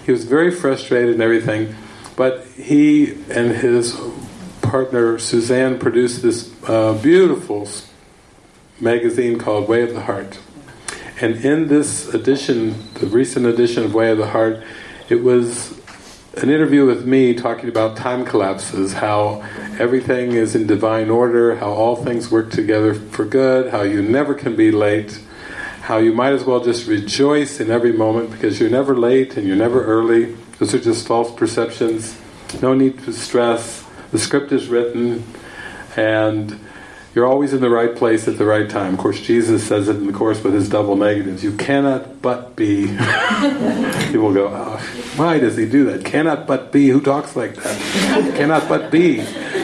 He was very frustrated and everything, but he and his partner Suzanne produced this uh, beautiful magazine called Way of the Heart. And in this edition, the recent edition of Way of the Heart, it was an interview with me talking about time collapses, how everything is in divine order, how all things work together for good, how you never can be late, how you might as well just rejoice in every moment because you're never late and you're never early. Those are just false perceptions. No need to stress. The script is written and you're always in the right place at the right time. Of course, Jesus says it in the Course with his double negatives. You cannot but be. People go, oh, why does he do that? Cannot but be. Who talks like that? cannot but be.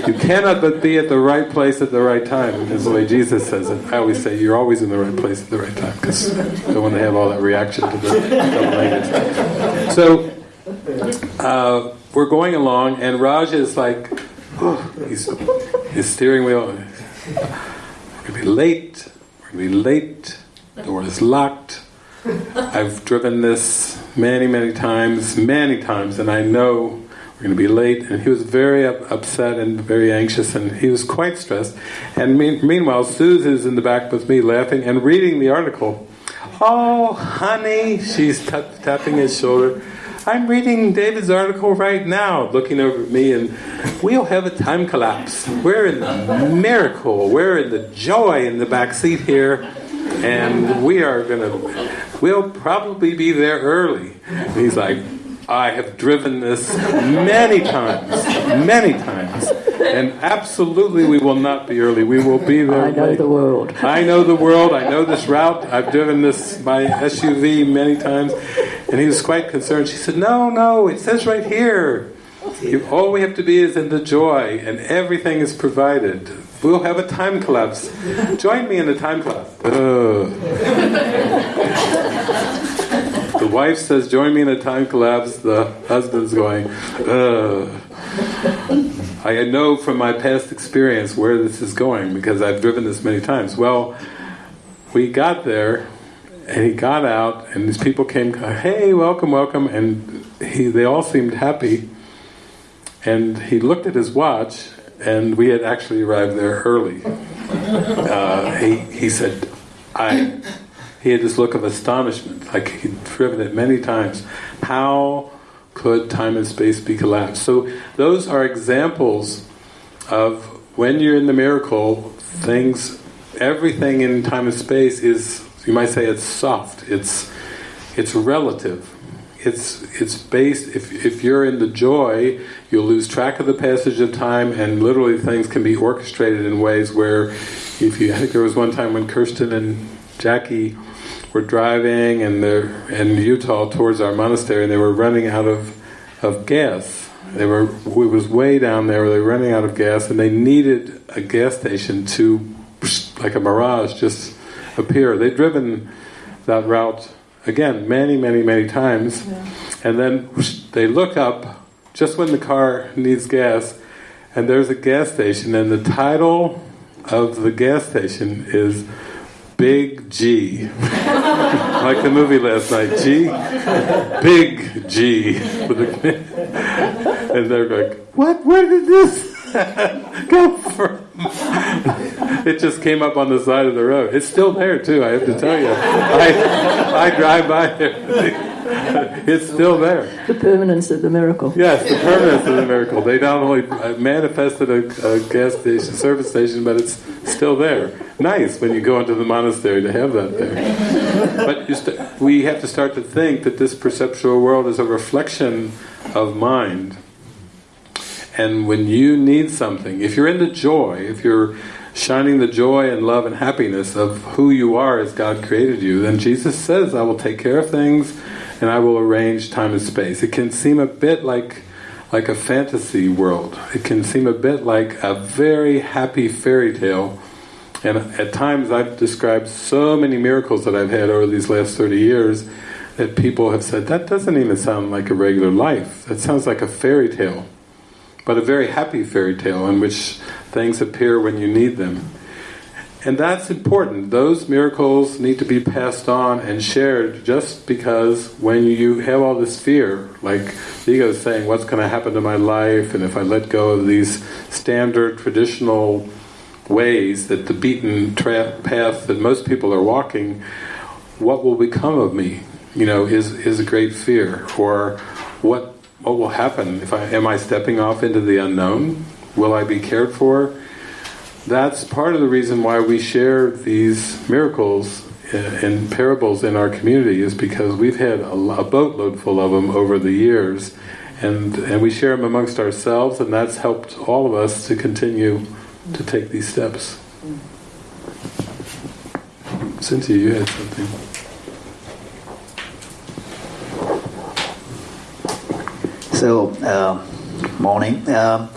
You cannot but be at the right place at the right time. Is the way Jesus says it. I always say you're always in the right place at the right time because I don't want to have all that reaction to the double negatives. So uh, we're going along, and Raj is like, oh, he's his steering wheel we're to be late. We're to be late. The door is locked. I've driven this many, many times, many times, and I know we're going to be late. And he was very up, upset and very anxious, and he was quite stressed. And me meanwhile, Suze is in the back with me laughing and reading the article. Oh, honey, she's tapping his shoulder. I'm reading David's article right now, looking over at me, and we'll have a time collapse. We're in the miracle, we're in the joy in the back seat here, and we are going to, we'll probably be there early. And he's like, I have driven this many times, many times, and absolutely we will not be early. We will be there. I know late. the world. I know the world. I know this route. I've driven this my SUV many times, and he was quite concerned. She said, "No, no, it says right here. You, all we have to be is in the joy, and everything is provided. We'll have a time collapse. Join me in the time collapse." The wife says, join me in a time collapse. The husband's going, Ugh. I know from my past experience where this is going because I've driven this many times. Well, we got there and he got out and these people came, hey, welcome, welcome, and he, they all seemed happy. And he looked at his watch and we had actually arrived there early. Uh, he, he said, I he had this look of astonishment, like he'd driven it many times. How could time and space be collapsed? So those are examples of when you're in the miracle, things, everything in time and space is, you might say it's soft, it's, it's relative. It's, it's based, if, if you're in the joy, you'll lose track of the passage of time and literally things can be orchestrated in ways where if you, I think there was one time when Kirsten and Jackie were driving and they're in Utah towards our monastery and they were running out of, of gas. They were it was way down there, they were running out of gas and they needed a gas station to like a mirage just appear. They'd driven that route again many, many, many times yeah. and then they look up just when the car needs gas and there's a gas station and the title of the gas station is Big G. like the movie last night, G? Big G. and they're like, what? Where did this come from? it just came up on the side of the road. It's still there too, I have to tell you. I, I drive by there. it's still there. The permanence of the miracle. Yes, the permanence of the miracle. They not only uh, manifested a, a, gas station, service station, but it's still there. Nice when you go into the monastery to have that there. But we have to start to think that this perceptual world is a reflection of mind. And when you need something, if you're in the joy, if you're shining the joy and love and happiness of who you are as God created you, then Jesus says, I will take care of things and I will arrange time and space. It can seem a bit like like a fantasy world. It can seem a bit like a very happy fairy tale. And at times I've described so many miracles that I've had over these last 30 years that people have said, that doesn't even sound like a regular life. That sounds like a fairy tale. but a very happy fairy tale in which things appear when you need them. And that's important. Those miracles need to be passed on and shared just because when you have all this fear, like the ego is saying, what's going to happen to my life, and if I let go of these standard traditional ways that the beaten path that most people are walking, what will become of me? You know, is is a great fear. Or what what will happen if I am I stepping off into the unknown? Will I be cared for? That's part of the reason why we share these miracles and parables in our community is because we've had a, a boatload full of them over the years and and we share them amongst ourselves and that's helped all of us to continue to take these steps. Cynthia, you had something. So, uh, morning. Uh,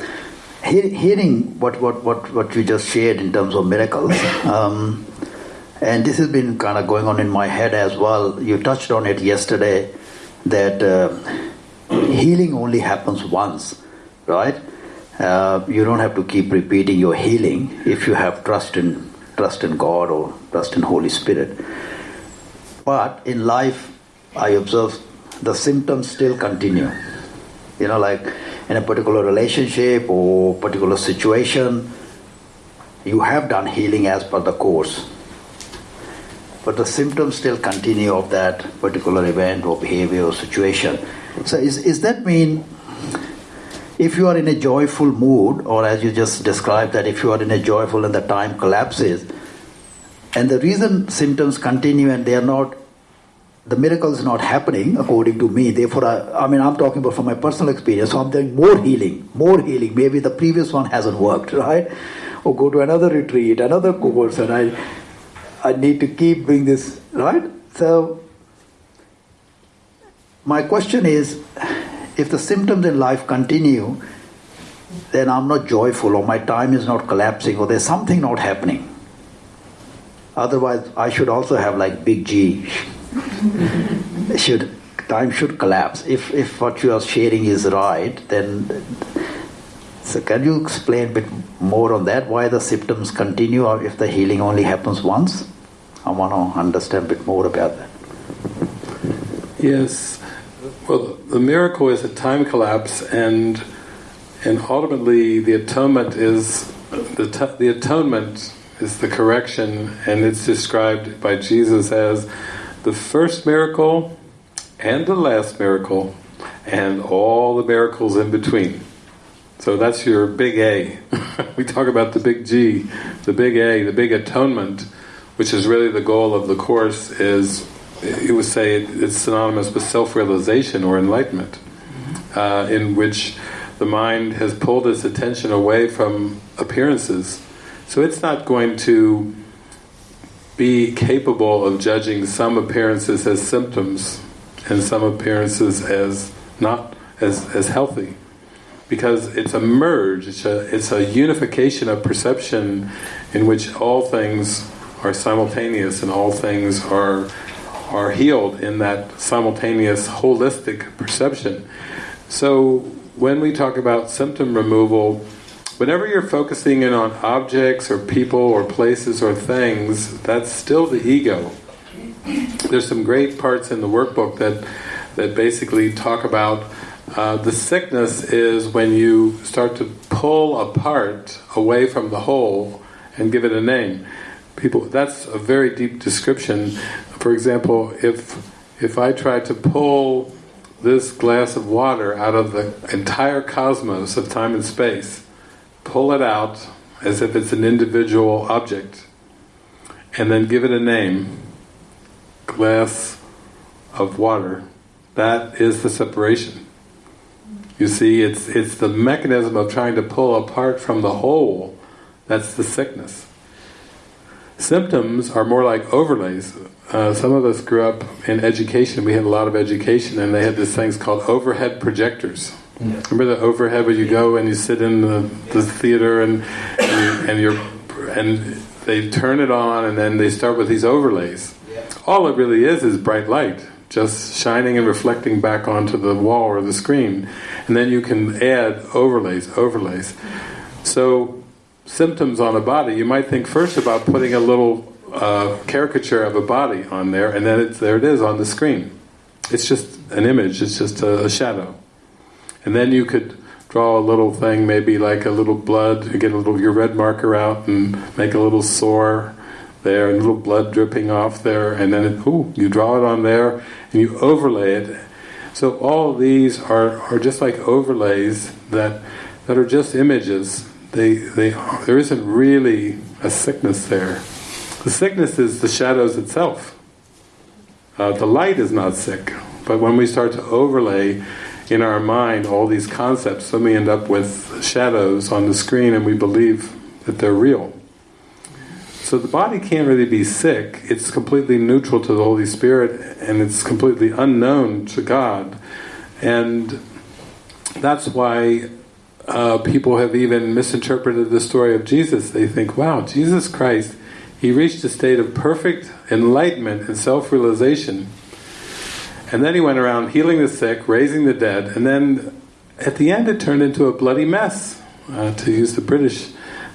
hearing what, what, what, what you just shared in terms of miracles, um, and this has been kind of going on in my head as well. You touched on it yesterday that uh, healing only happens once, right? Uh, you don't have to keep repeating your healing if you have trust in trust in God or trust in Holy Spirit. But in life, I observe the symptoms still continue. You know, like in a particular relationship or particular situation, you have done healing as per the course. But the symptoms still continue of that particular event or behavior or situation. So is, is that mean if you are in a joyful mood, or as you just described that if you are in a joyful and the time collapses, and the reason symptoms continue and they are not, the miracle is not happening according to me. Therefore, I, I mean, I'm talking about from my personal experience. So I'm doing more healing, more healing. Maybe the previous one hasn't worked, right? Or go to another retreat, another course, and I, I need to keep doing this, right? So, my question is if the symptoms in life continue, then I'm not joyful, or my time is not collapsing, or there's something not happening. Otherwise, I should also have like big G. should time should collapse. If if what you are sharing is right, then so can you explain a bit more on that? Why the symptoms continue, or if the healing only happens once? I want to understand a bit more about that. Yes. Well, the miracle is a time collapse, and and ultimately the atonement is the the atonement is the correction, and it's described by Jesus as the first miracle and the last miracle, and all the miracles in between. So that's your big A. we talk about the big G, the big A, the big atonement, which is really the goal of the course. Is you would say it's synonymous with self-realization or enlightenment, uh, in which the mind has pulled its attention away from appearances. So it's not going to be capable of judging some appearances as symptoms and some appearances as not as, as healthy. Because it's a merge, it's a, it's a unification of perception in which all things are simultaneous and all things are are healed in that simultaneous holistic perception. So when we talk about symptom removal, whenever you're focusing in on objects or people or places or things, that's still the ego. There's some great parts in the workbook that that basically talk about uh, the sickness is when you start to pull apart away from the whole and give it a name. People, that's a very deep description for example, if if I try to pull this glass of water out of the entire cosmos of time and space, pull it out as if it's an individual object, and then give it a name, glass of water, that is the separation. You see, it's it's the mechanism of trying to pull apart from the whole, that's the sickness. Symptoms are more like overlays uh, some of us grew up in education, we had a lot of education, and they had these things called overhead projectors. Yeah. Remember the overhead where you go and you sit in the, the theater and, and, and you're and they turn it on and then they start with these overlays. Yeah. All it really is is bright light, just shining and reflecting back onto the wall or the screen. And then you can add overlays, overlays. So symptoms on a body, you might think first about putting a little uh, caricature of a body on there, and then it's, there it is on the screen. It's just an image, it's just a, a shadow. And then you could draw a little thing, maybe like a little blood, get a little your red marker out and make a little sore there, and a little blood dripping off there, and then it, ooh, you draw it on there, and you overlay it. So all these are, are just like overlays that that are just images. They they there isn't really a sickness there. The sickness is the shadows itself. Uh, the light is not sick, but when we start to overlay in our mind all these concepts, then we end up with shadows on the screen and we believe that they're real. So the body can't really be sick, it's completely neutral to the Holy Spirit and it's completely unknown to God. And that's why uh, people have even misinterpreted the story of Jesus. They think, wow, Jesus Christ, he reached a state of perfect enlightenment and self-realization. And then he went around healing the sick, raising the dead, and then at the end it turned into a bloody mess, uh, to use the British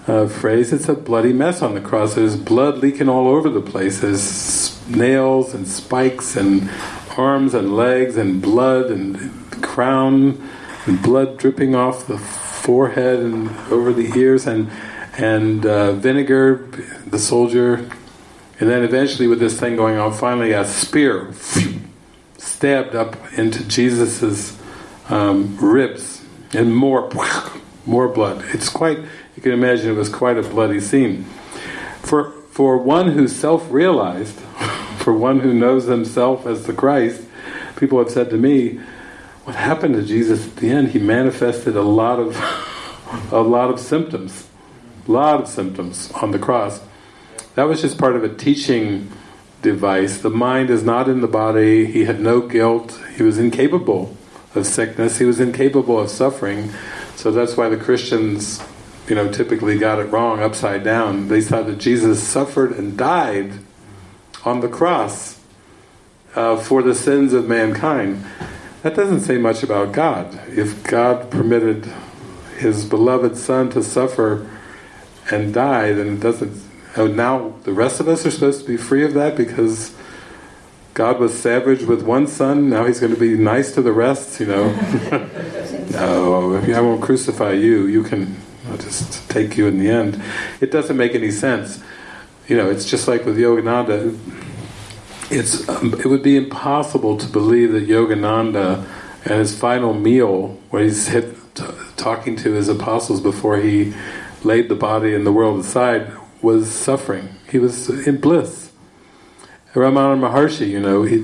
uh, phrase, it's a bloody mess on the cross. There's blood leaking all over the place. There's nails and spikes and arms and legs and blood and crown and blood dripping off the forehead and over the ears and and uh, vinegar, the soldier, and then eventually with this thing going on, finally a spear stabbed up into Jesus's um, ribs and more more blood. It's quite you can imagine it was quite a bloody scene. For, for one who self-realized, for one who knows himself as the Christ, people have said to me, what happened to Jesus at the end, he manifested a lot of a lot of symptoms. A lot of symptoms on the cross. That was just part of a teaching device. The mind is not in the body, he had no guilt, he was incapable of sickness, he was incapable of suffering. So that's why the Christians you know, typically got it wrong, upside down. They thought that Jesus suffered and died on the cross uh, for the sins of mankind. That doesn't say much about God. If God permitted His beloved Son to suffer and die, then it doesn't... Oh, now the rest of us are supposed to be free of that because God was savage with one son, now He's going to be nice to the rest, you know. no, I won't crucify you, you can I'll just take you in the end. It doesn't make any sense. You know, it's just like with Yogananda. It's um, it would be impossible to believe that Yogananda and his final meal, where he's hit, talking to his apostles before he laid the body and the world aside, was suffering. He was in bliss. Ramana Maharshi, you know, he,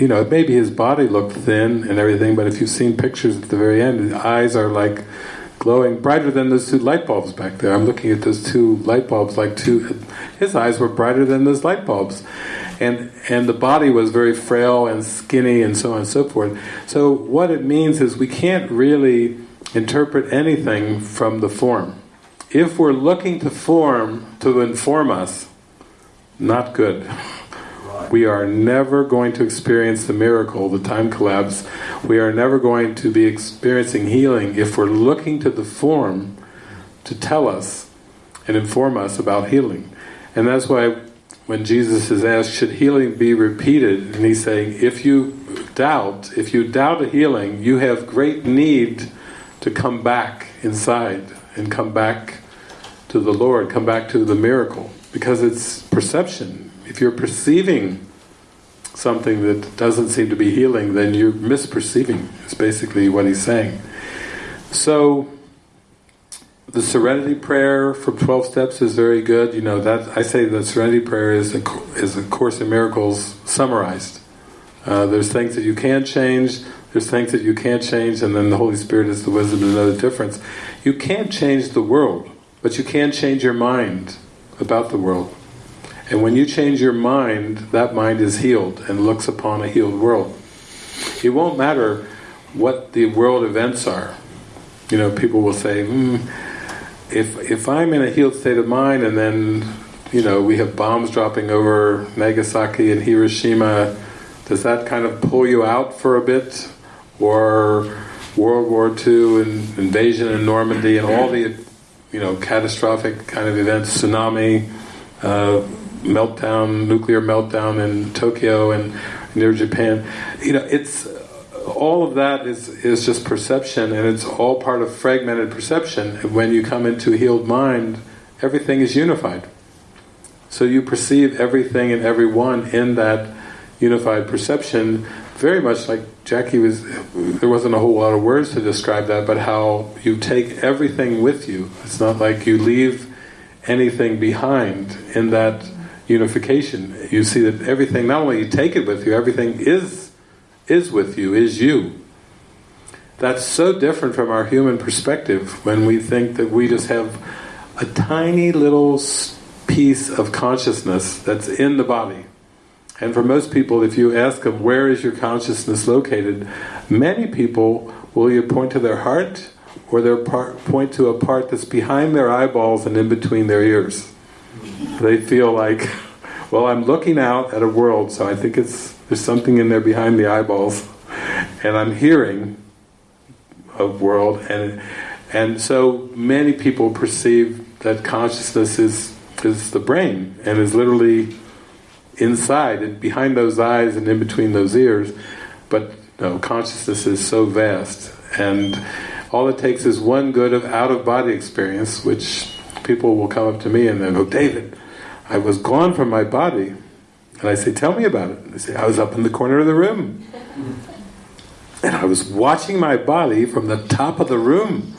you know, maybe his body looked thin and everything, but if you've seen pictures at the very end, his eyes are like glowing brighter than those two light bulbs back there. I'm looking at those two light bulbs like two his eyes were brighter than those light bulbs. And and the body was very frail and skinny and so on and so forth. So what it means is we can't really interpret anything from the form. If we're looking to form to inform us, not good we are never going to experience the miracle, the time collapse. We are never going to be experiencing healing if we're looking to the form to tell us and inform us about healing. And that's why when Jesus is asked, should healing be repeated? And he's saying, if you doubt, if you doubt a healing, you have great need to come back inside and come back to the Lord, come back to the miracle. Because it's perception, if you're perceiving something that doesn't seem to be healing, then you're misperceiving, is basically what he's saying. So, the Serenity Prayer from 12 Steps is very good. You know, that I say the Serenity Prayer is a, is a Course in Miracles summarized. Uh, there's things that you can change, there's things that you can't change, and then the Holy Spirit is the wisdom know the difference. You can't change the world, but you can change your mind about the world. And when you change your mind, that mind is healed and looks upon a healed world. It won't matter what the world events are. You know, people will say, mm, if if I'm in a healed state of mind and then, you know, we have bombs dropping over Nagasaki and Hiroshima, Does that kind of pull you out for a bit? Or World War II and invasion in Normandy and all the you know catastrophic kind of events, tsunami, uh, meltdown, nuclear meltdown in Tokyo and near Japan. You know, it's all of that is is just perception, and it's all part of fragmented perception. When you come into a healed mind, everything is unified. So you perceive everything and everyone in that unified perception, very much like Jackie was. There wasn't a whole lot of words to describe that, but how you take everything with you. It's not like you leave anything behind in that unification. You see that everything, not only you take it with you, everything is is with you, is you. That's so different from our human perspective when we think that we just have a tiny little piece of consciousness that's in the body. And for most people, if you ask them, where is your consciousness located? Many people will either point to their heart or they'll point to a part that's behind their eyeballs and in between their ears. They feel like, well, I'm looking out at a world, so I think it's there's something in there behind the eyeballs, and I'm hearing a world, and and so many people perceive that consciousness is is the brain and is literally inside and behind those eyes and in between those ears. But no, consciousness is so vast, and all it takes is one good of out-of-body experience, which people will come up to me and they go, oh, David, I was gone from my body and I say, tell me about it. And they say, I was up in the corner of the room. And I was watching my body from the top of the room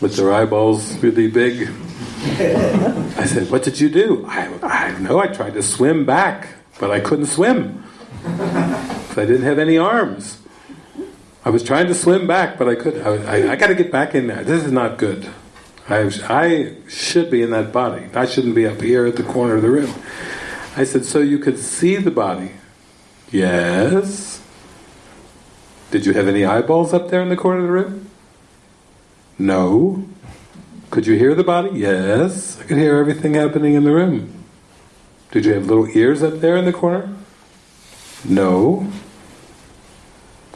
with their eyeballs really big. I said, what did you do? I, I know I tried to swim back, but I couldn't swim. I didn't have any arms. I was trying to swim back, but I could. I, I, I got to get back in there. This is not good. I, I should be in that body. I shouldn't be up here at the corner of the room. I said, so you could see the body? Yes. Did you have any eyeballs up there in the corner of the room? No. Could you hear the body? Yes. I could hear everything happening in the room. Did you have little ears up there in the corner? No.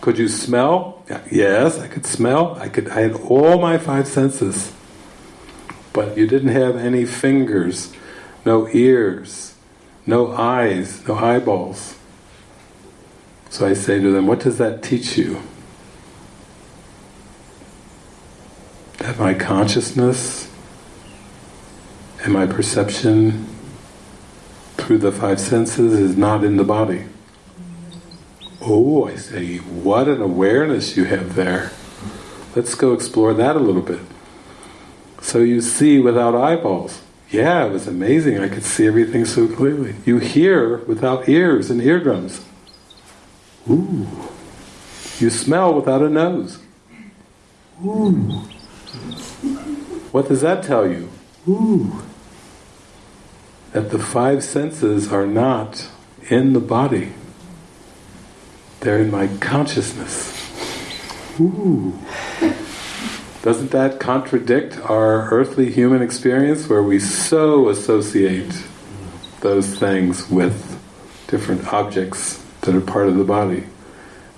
Could you smell? Yes, I could smell. I could. I had all my five senses. But you didn't have any fingers, no ears, no eyes, no eyeballs. So I say to them, what does that teach you? That my consciousness and my perception through the five senses is not in the body. Oh, I say, what an awareness you have there. Let's go explore that a little bit. So you see without eyeballs. Yeah, it was amazing. I could see everything so clearly. You hear without ears and eardrums. Ooh. You smell without a nose. Ooh. What does that tell you? Ooh. That the five senses are not in the body. They're in my consciousness. Ooh. Doesn't that contradict our earthly human experience where we so associate those things with different objects that are part of the body?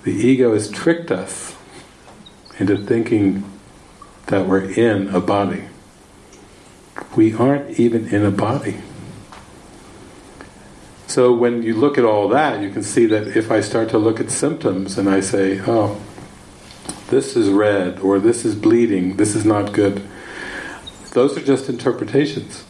The ego has tricked us into thinking that we're in a body. We aren't even in a body. So when you look at all that, you can see that if I start to look at symptoms and I say, oh, this is red, or this is bleeding, this is not good. Those are just interpretations.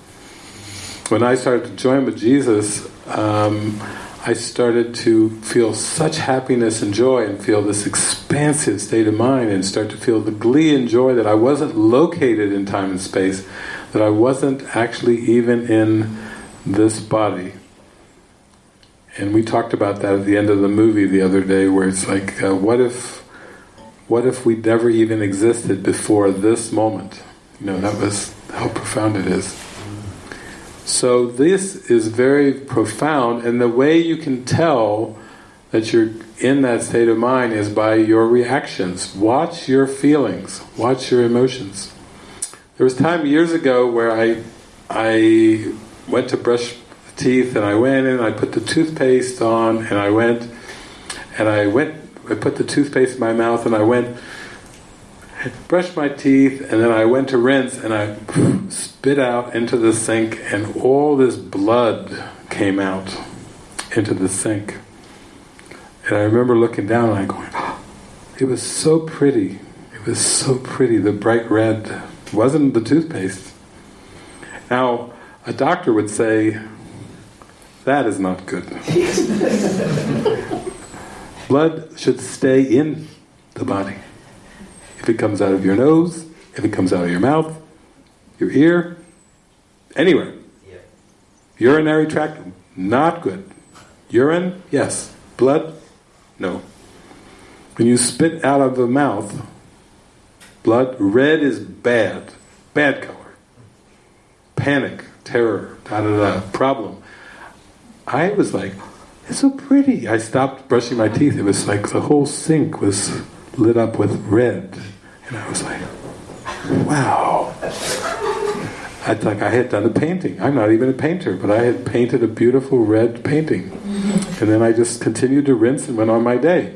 When I started to join with Jesus, um, I started to feel such happiness and joy and feel this expansive state of mind and start to feel the glee and joy that I wasn't located in time and space, that I wasn't actually even in this body. And we talked about that at the end of the movie the other day where it's like, uh, what if what if we never even existed before this moment? You know, that was how profound it is. So this is very profound, and the way you can tell that you're in that state of mind is by your reactions. Watch your feelings, watch your emotions. There was time years ago where I I went to brush the teeth and I went in, I put the toothpaste on and I went and I went, I put the toothpaste in my mouth, and I went, brushed my teeth, and then I went to rinse, and I spit out into the sink, and all this blood came out into the sink. And I remember looking down and I going, oh, it was so pretty. It was so pretty, the bright red. It wasn't the toothpaste. Now, a doctor would say, that is not good. Blood should stay in the body. If it comes out of your nose, if it comes out of your mouth, your ear, anywhere. Yeah. Urinary tract, not good. Urine, yes. Blood, no. When you spit out of the mouth, blood, red is bad. Bad color. Panic, terror, da da da, problem. I was like, it's so pretty. I stopped brushing my teeth. It was like the whole sink was lit up with red. And I was like, wow. I like I had done a painting. I'm not even a painter, but I had painted a beautiful red painting. And then I just continued to rinse and went on my day.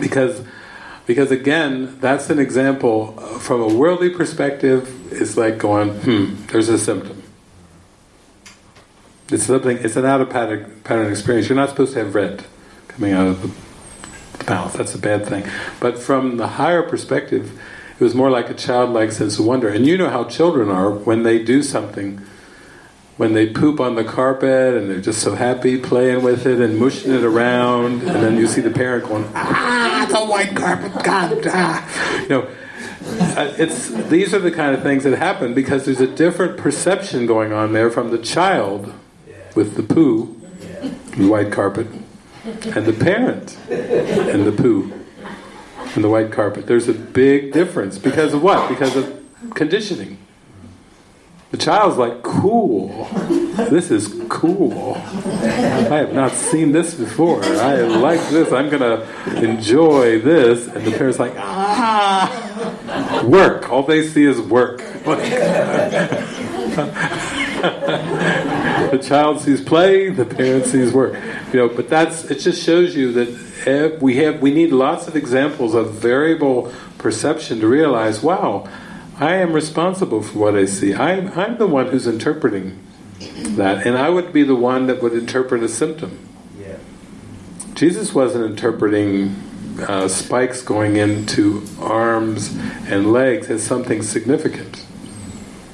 Because because again, that's an example from a worldly perspective, it's like going, hmm, there's a symptom. It's something. It's an out of pattern, pattern experience. You're not supposed to have red coming out of the mouth. That's a bad thing. But from the higher perspective, it was more like a childlike sense of wonder. And you know how children are when they do something. When they poop on the carpet and they're just so happy playing with it and mushing it around, and then you see the parent going, "Ah, the white carpet, God!" Ah. You know, uh, it's these are the kind of things that happen because there's a different perception going on there from the child with the poo, the white carpet, and the parent and the poo and the white carpet. There's a big difference because of what? Because of conditioning. The child's like, cool, this is cool. I have not seen this before. I like this, I'm going to enjoy this. And the parent's like, ah, work. All they see is work. the child sees play, the parent sees work. You know, but that's it. Just shows you that we have we need lots of examples of variable perception to realize, wow, I am responsible for what I see. I'm I'm the one who's interpreting that, and I would be the one that would interpret a symptom. Yeah. Jesus wasn't interpreting uh, spikes going into arms and legs as something significant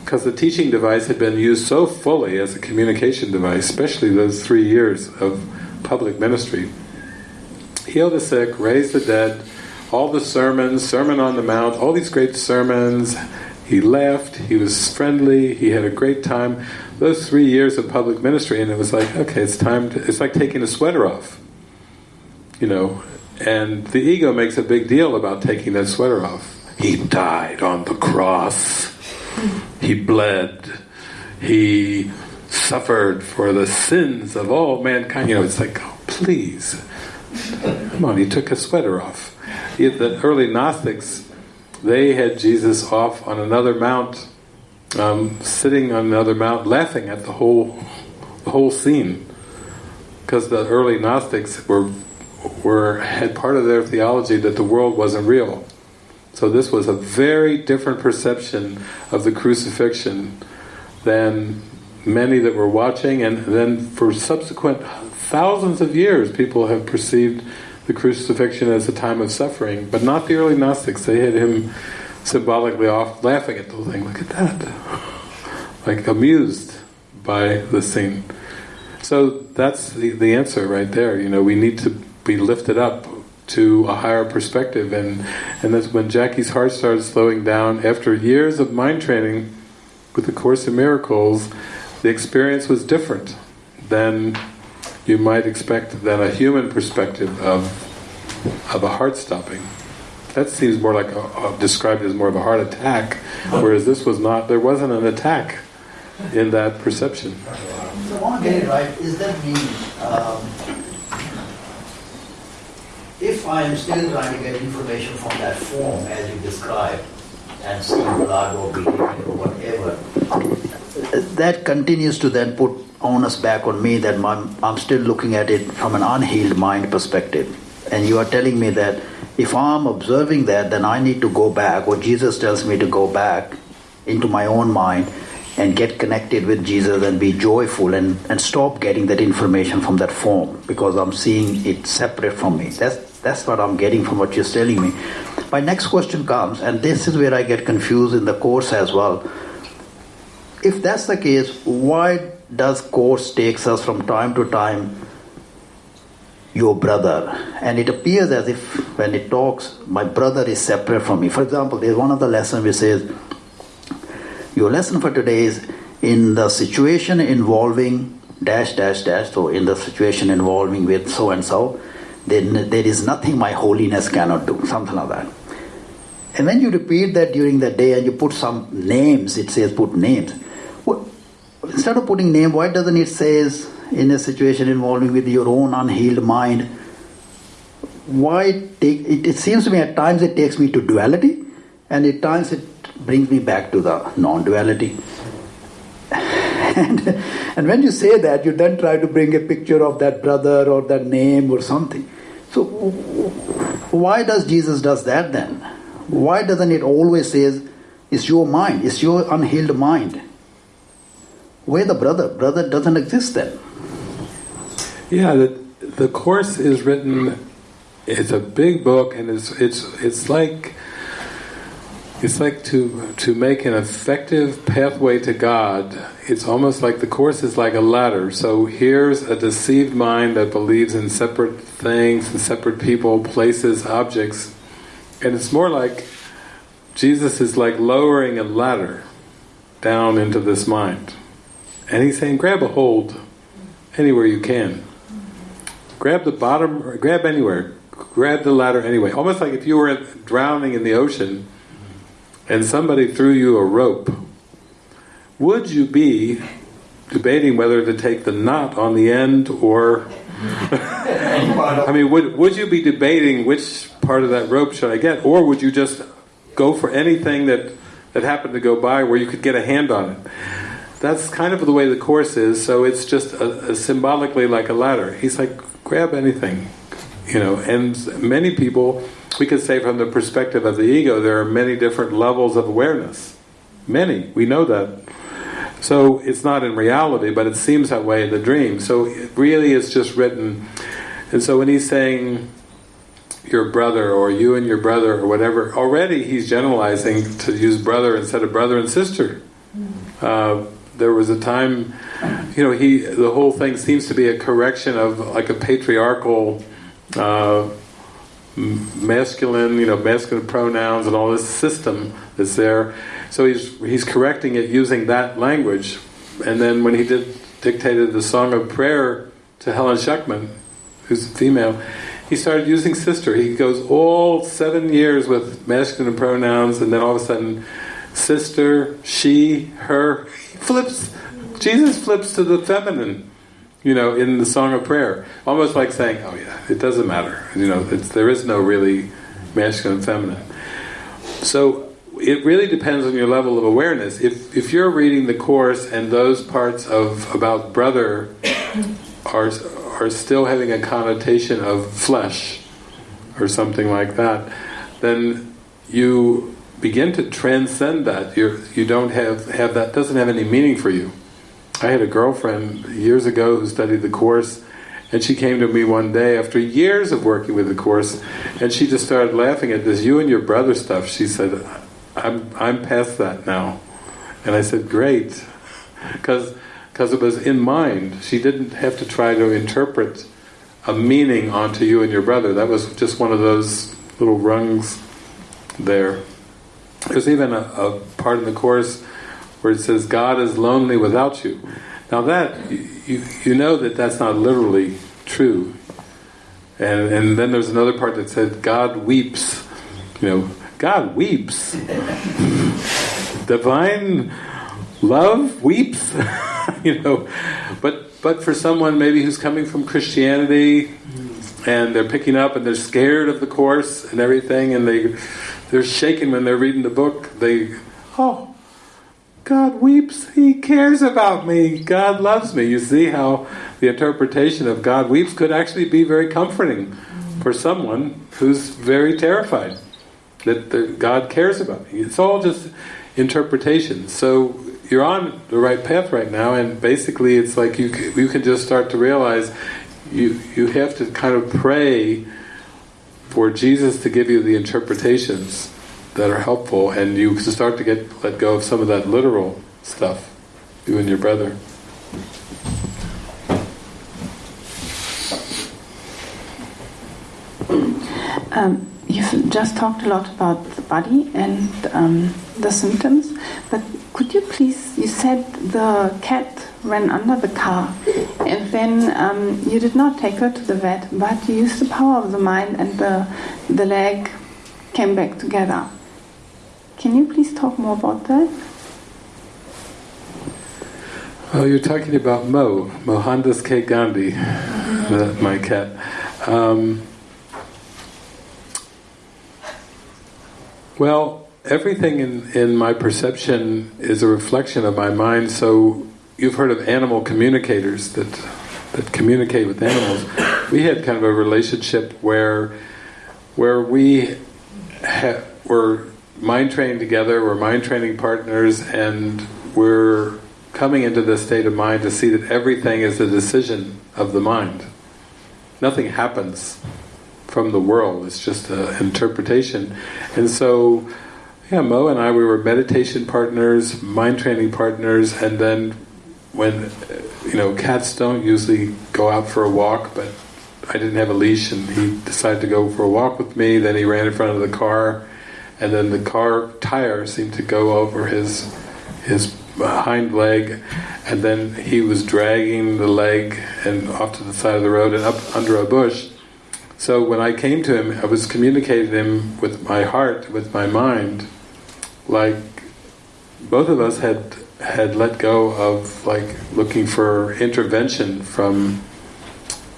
because the teaching device had been used so fully as a communication device, especially those three years of public ministry. Heal the sick, raise the dead, all the sermons, Sermon on the Mount, all these great sermons. He laughed, he was friendly, he had a great time. Those three years of public ministry, and it was like, okay, it's time to, it's like taking a sweater off. You know, and the ego makes a big deal about taking that sweater off. He died on the cross he bled. He suffered for the sins of all mankind. You know, it's like, oh, please. Come on, he took a sweater off. The early Gnostics, they had Jesus off on another mount, um, sitting on another mount, laughing at the whole, the whole scene. Because the early Gnostics were, were had part of their theology that the world wasn't real. So this was a very different perception of the crucifixion than many that were watching and then for subsequent thousands of years people have perceived the crucifixion as a time of suffering but not the early Gnostics. They had him symbolically off laughing at the thing. Look at that. Like amused by the scene. So that's the, the answer right there. You know we need to be lifted up to a higher perspective. And and that's when Jackie's heart started slowing down. After years of mind training with the Course in Miracles the experience was different than you might expect than a human perspective of of a heart stopping. That seems more like a, a, described as more of a heart attack whereas this was not there wasn't an attack in that perception. So I want to get right is that mean um, if I am still trying to get information from that form as you described, and see blood or bleeding or whatever, that continues to then put onus back on me that I'm, I'm still looking at it from an unhealed mind perspective. And you are telling me that if I'm observing that, then I need to go back, or Jesus tells me to go back into my own mind and get connected with Jesus and be joyful and, and stop getting that information from that form because I'm seeing it separate from me. That's, that's what I'm getting from what you're telling me. My next question comes, and this is where I get confused in the course as well. If that's the case, why does course takes us from time to time your brother and it appears as if when it talks my brother is separate from me for example there's one of the lessons which says your lesson for today is in the situation involving dash dash dash. So in the situation involving with so and so, then there is nothing my holiness cannot do. Something like that. And when you repeat that during the day and you put some names, it says put names. Well, instead of putting name, why doesn't it says in a situation involving with your own unhealed mind? Why take it, it seems to me at times it takes me to duality, and at times it brings me back to the non duality. and, and when you say that, you then try to bring a picture of that brother or that name or something. So, why does Jesus does that then? Why doesn't it always says it's your mind, it's your unhealed mind? Where the brother? Brother doesn't exist then. Yeah, the, the course is written. It's a big book, and it's it's it's like it's like to to make an effective pathway to God. It's almost like the course is like a ladder. So here's a deceived mind that believes in separate things and separate people, places, objects, and it's more like Jesus is like lowering a ladder down into this mind, and he's saying, grab a hold anywhere you can. Grab the bottom, grab anywhere, grab the ladder anyway. Almost like if you were drowning in the ocean and somebody threw you a rope, would you be debating whether to take the knot on the end or... I mean, would, would you be debating which part of that rope should I get? Or would you just go for anything that, that happened to go by where you could get a hand on it? That's kind of the way the Course is, so it's just a, a symbolically like a ladder. He's like, grab anything, you know, and many people we could say from the perspective of the ego, there are many different levels of awareness. Many, we know that. So it's not in reality, but it seems that way in the dream. So it really is just written. And so when he's saying your brother or you and your brother or whatever, already he's generalizing to use brother instead of brother and sister. Uh, there was a time, you know, he the whole thing seems to be a correction of like a patriarchal uh, masculine, you know, masculine pronouns and all this system that's there. So he's he's correcting it using that language. And then when he did dictated the song of prayer to Helen Schucman, who's a female, he started using sister. He goes all seven years with masculine pronouns, and then all of a sudden, sister, she, her. He flips. Jesus flips to the feminine you know, in the Song of Prayer. Almost like saying, oh yeah, it doesn't matter. You know, there is no really masculine and feminine. So it really depends on your level of awareness. If, if you're reading the Course and those parts of about brother are, are still having a connotation of flesh or something like that, then you begin to transcend that. You're, you don't have, have that, doesn't have any meaning for you. I had a girlfriend years ago who studied the Course, and she came to me one day after years of working with the Course, and she just started laughing at this you and your brother stuff. She said, I'm, I'm past that now. And I said, great. Because it was in mind. She didn't have to try to interpret a meaning onto you and your brother. That was just one of those little rungs there. There's even a, a part in the Course where it says God is lonely without you. Now that, you, you know that that's not literally true. And, and then there's another part that said God weeps. You know, God weeps. Divine love weeps. you know, but but for someone maybe who's coming from Christianity and they're picking up and they're scared of the course and everything and they they're shaking when they're reading the book. They oh God weeps, He cares about me, God loves me. You see how the interpretation of God weeps could actually be very comforting for someone who's very terrified that the, God cares about me. It's all just interpretation. So you're on the right path right now, and basically it's like you you can just start to realize you you have to kind of pray for Jesus to give you the interpretations that are helpful, and you start to get let go of some of that literal stuff. You and your brother. Um, you've just talked a lot about the body and um, the symptoms, but could you please, you said the cat ran under the car and then um, you did not take her to the vet, but you used the power of the mind and the, the leg came back together. Can you please talk more about that? Oh, you're talking about Mo, Mohandas K. Gandhi, my cat. Um, well, everything in, in my perception is a reflection of my mind, so you've heard of animal communicators that that communicate with animals. We had kind of a relationship where where we ha- were mind training together, we're mind training partners, and we're coming into this state of mind to see that everything is a decision of the mind. Nothing happens from the world, it's just an interpretation. And so, yeah, Mo and I, we were meditation partners, mind training partners, and then when, you know, cats don't usually go out for a walk, but I didn't have a leash and he decided to go for a walk with me, then he ran in front of the car, and then the car tire seemed to go over his his hind leg, and then he was dragging the leg and off to the side of the road and up under a bush. So when I came to him, I was communicating him with my heart, with my mind, like both of us had had let go of like looking for intervention from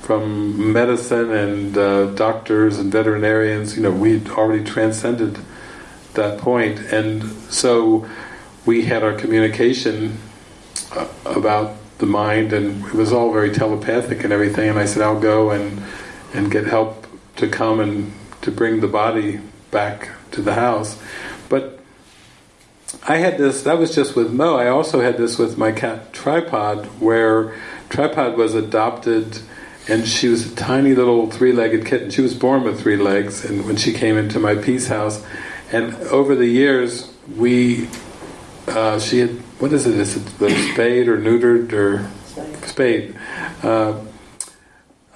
from medicine and uh, doctors and veterinarians. You know, we'd already transcended that point, and so we had our communication uh, about the mind, and it was all very telepathic and everything. And I said, "I'll go and and get help to come and to bring the body back to the house." But I had this. That was just with Mo. I also had this with my cat Tripod, where Tripod was adopted. And she was a tiny little three-legged kitten. She was born with three legs, and when she came into my peace house, and over the years, we uh, she had what is it? Is it the spayed or neutered or spayed? Uh,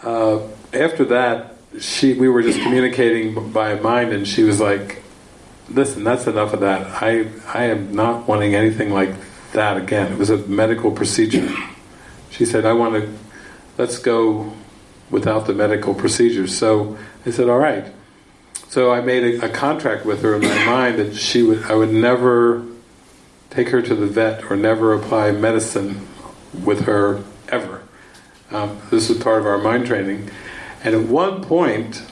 uh, after that, she we were just communicating by mind, and she was like, "Listen, that's enough of that. I I am not wanting anything like that again." It was a medical procedure. She said, "I want to let's go without the medical procedures." So I said, "All right." So I made a, a contract with her in my mind that she would I would never take her to the vet or never apply medicine with her ever. Um, this was part of our mind training. And at one point,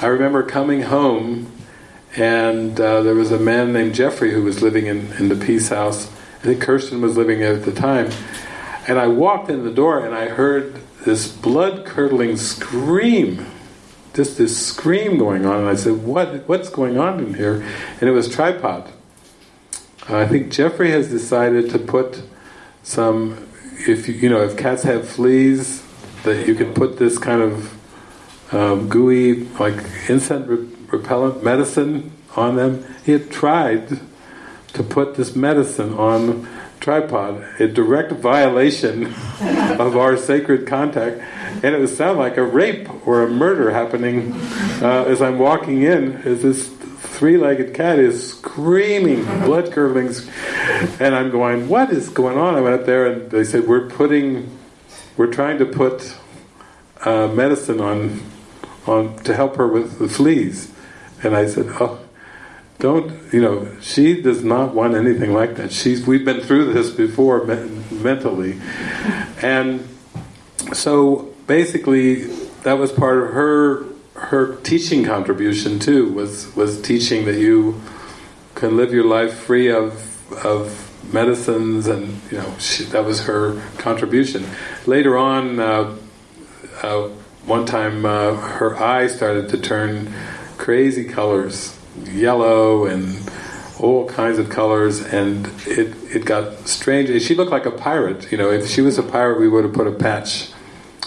I remember coming home and uh, there was a man named Jeffrey who was living in, in the Peace House. I think Kirsten was living at the time. And I walked in the door and I heard this blood-curdling scream. Just this scream going on. And I said, what, what's going on in here? And it was tripod. I think Jeffrey has decided to put some, if you, you know, if cats have fleas, that you can put this kind of um, gooey, like insect re repellent medicine on them. He had tried to put this medicine on tripod, a direct violation of our sacred contact, and it would sound like a rape or a murder happening uh, as I'm walking in. As this three-legged cat is screaming, blood curdling, and I'm going, what is going on? I went up there and they said, we're putting, we're trying to put uh, medicine on, on to help her with the fleas. And I said, oh, don't, you know, she does not want anything like that. She's, we've been through this before me mentally. And so basically that was part of her her teaching contribution too was was teaching that you can live your life free of of medicines and you know she, that was her contribution later on uh, uh, one time uh, her eye started to turn crazy colors, yellow and all kinds of colors, and it, it got strange. She looked like a pirate, you know, if she was a pirate we would have put a patch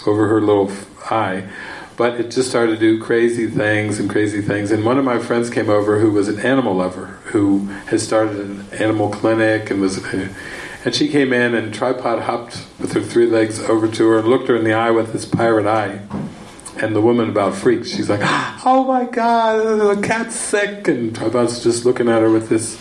over her little eye. But it just started to do crazy things and crazy things. And one of my friends came over who was an animal lover, who had started an animal clinic and was... And she came in and tripod hopped with her three legs over to her and looked her in the eye with this pirate eye. And the woman about freaks. She's like, oh my god, the cat's sick. And tripod's just looking at her with this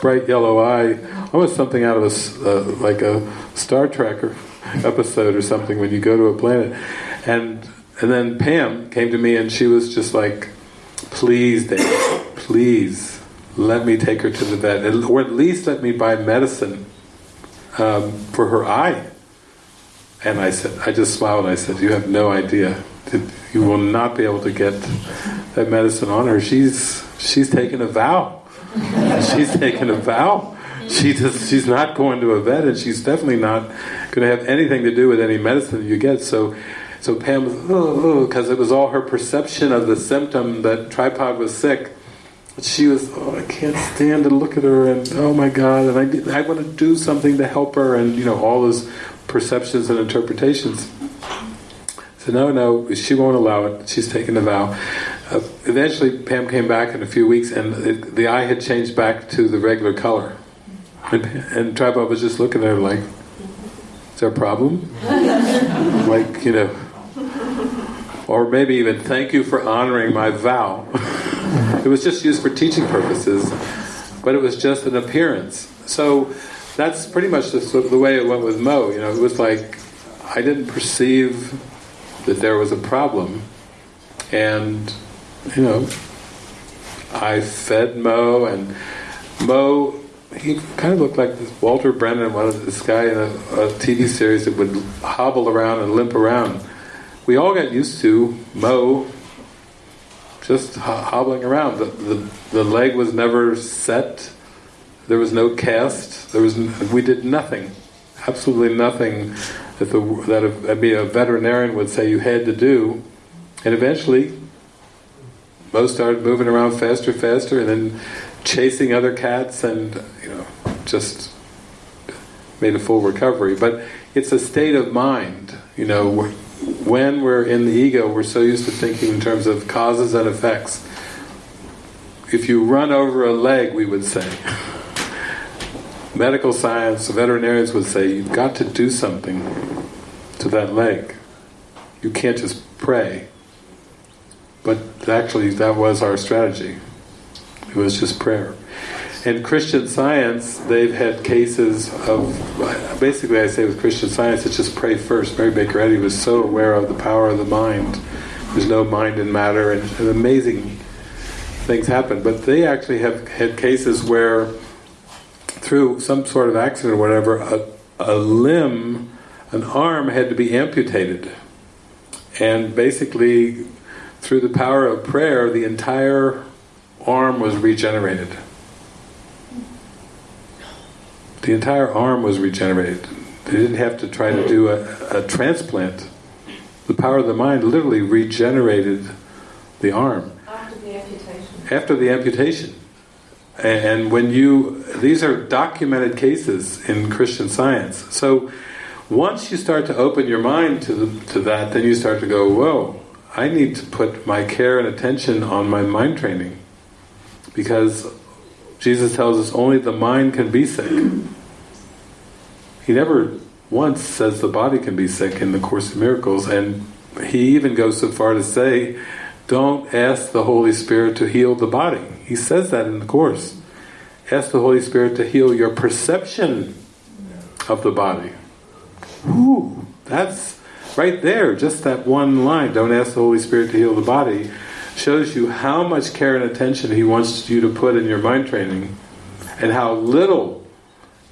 bright yellow eye. Almost something out of a, uh, like a Star Trek episode or something when you go to a planet. And and then Pam came to me and she was just like, please, Dave, please, let me take her to the vet. Or at least let me buy medicine um, for her eye. And I said, I just smiled and I said, you have no idea. You will not be able to get that medicine on her. She's she's taken a vow. she's taken a vow. She just, she's not going to a vet and she's definitely not going to have anything to do with any medicine you get. So so Pam because oh, it was all her perception of the symptom that Tripod was sick she was, oh, I can't stand to look at her, and oh my God, and I, I want to do something to help her, and you know, all those perceptions and interpretations. So no, no, she won't allow it. She's taken a vow. Uh, eventually, Pam came back in a few weeks, and the eye had changed back to the regular color. And, and Tripod was just looking at her like, is there a problem? like, you know, or maybe even, thank you for honoring my vow. It was just used for teaching purposes, but it was just an appearance. So that's pretty much the, the way it went with Mo. You know, it was like I didn't perceive that there was a problem, and you know, I fed Mo, and Mo he kind of looked like this Walter Brennan, one of this guy in a, a, TV series that would hobble around and limp around. We all got used to Mo just hobbling around. The, the, the leg was never set. There was no cast. There was we did nothing, absolutely nothing that the that a, a veterinarian would say you had to do. And eventually, most started moving around faster, faster, and then chasing other cats, and you know, just made a full recovery. But it's a state of mind, you know when we're in the ego, we're so used to thinking in terms of causes and effects. If you run over a leg, we would say, medical science, veterinarians would say, you've got to do something to that leg. You can't just pray. But actually, that was our strategy. It was just prayer. In Christian science, they've had cases of, basically I say with Christian science, it's just pray first. Mary Baker Eddy was so aware of the power of the mind. There's no mind in matter, and, and amazing things happen. But they actually have had cases where, through some sort of accident or whatever, a, a limb, an arm had to be amputated. And basically, through the power of prayer, the entire arm was regenerated. The entire arm was regenerated. They didn't have to try to do a, a transplant. The power of the mind literally regenerated the arm. After the amputation. After the amputation. And when you, these are documented cases in Christian science. So once you start to open your mind to, the, to that, then you start to go, whoa, I need to put my care and attention on my mind training. Because Jesus tells us only the mind can be sick. He never once says the body can be sick in the Course of Miracles, and he even goes so far to say, don't ask the Holy Spirit to heal the body. He says that in the Course. Ask the Holy Spirit to heal your perception of the body. Ooh, that's right there, just that one line, don't ask the Holy Spirit to heal the body, shows you how much care and attention he wants you to put in your mind training and how little,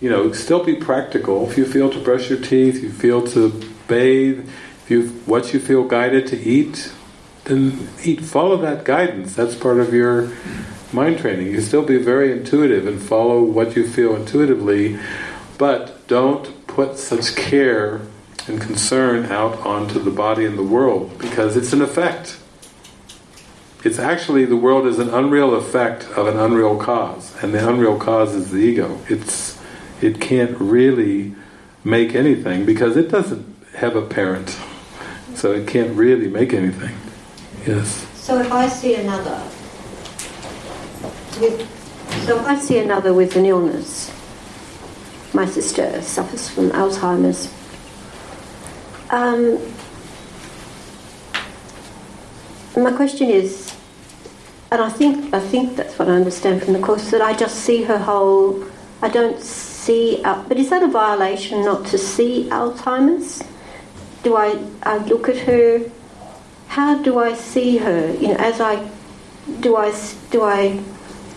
you know, still be practical. If you feel to brush your teeth, you feel to bathe, if you what you feel guided to eat, then eat. Follow that guidance. That's part of your mind training. You still be very intuitive and follow what you feel intuitively, but don't put such care and concern out onto the body and the world because it's an effect. It's actually the world is an unreal effect of an unreal cause, and the unreal cause is the ego. It's it can't really make anything because it doesn't have a parent, so it can't really make anything. Yes. So if I see another, so I see another with an illness, my sister suffers from Alzheimer's. Um, my question is, and I think I think that's what I understand from the course that I just see her whole. I don't see, uh, but is that a violation not to see Alzheimer's? Do I I look at her? How do I see her? You know, as I do I do I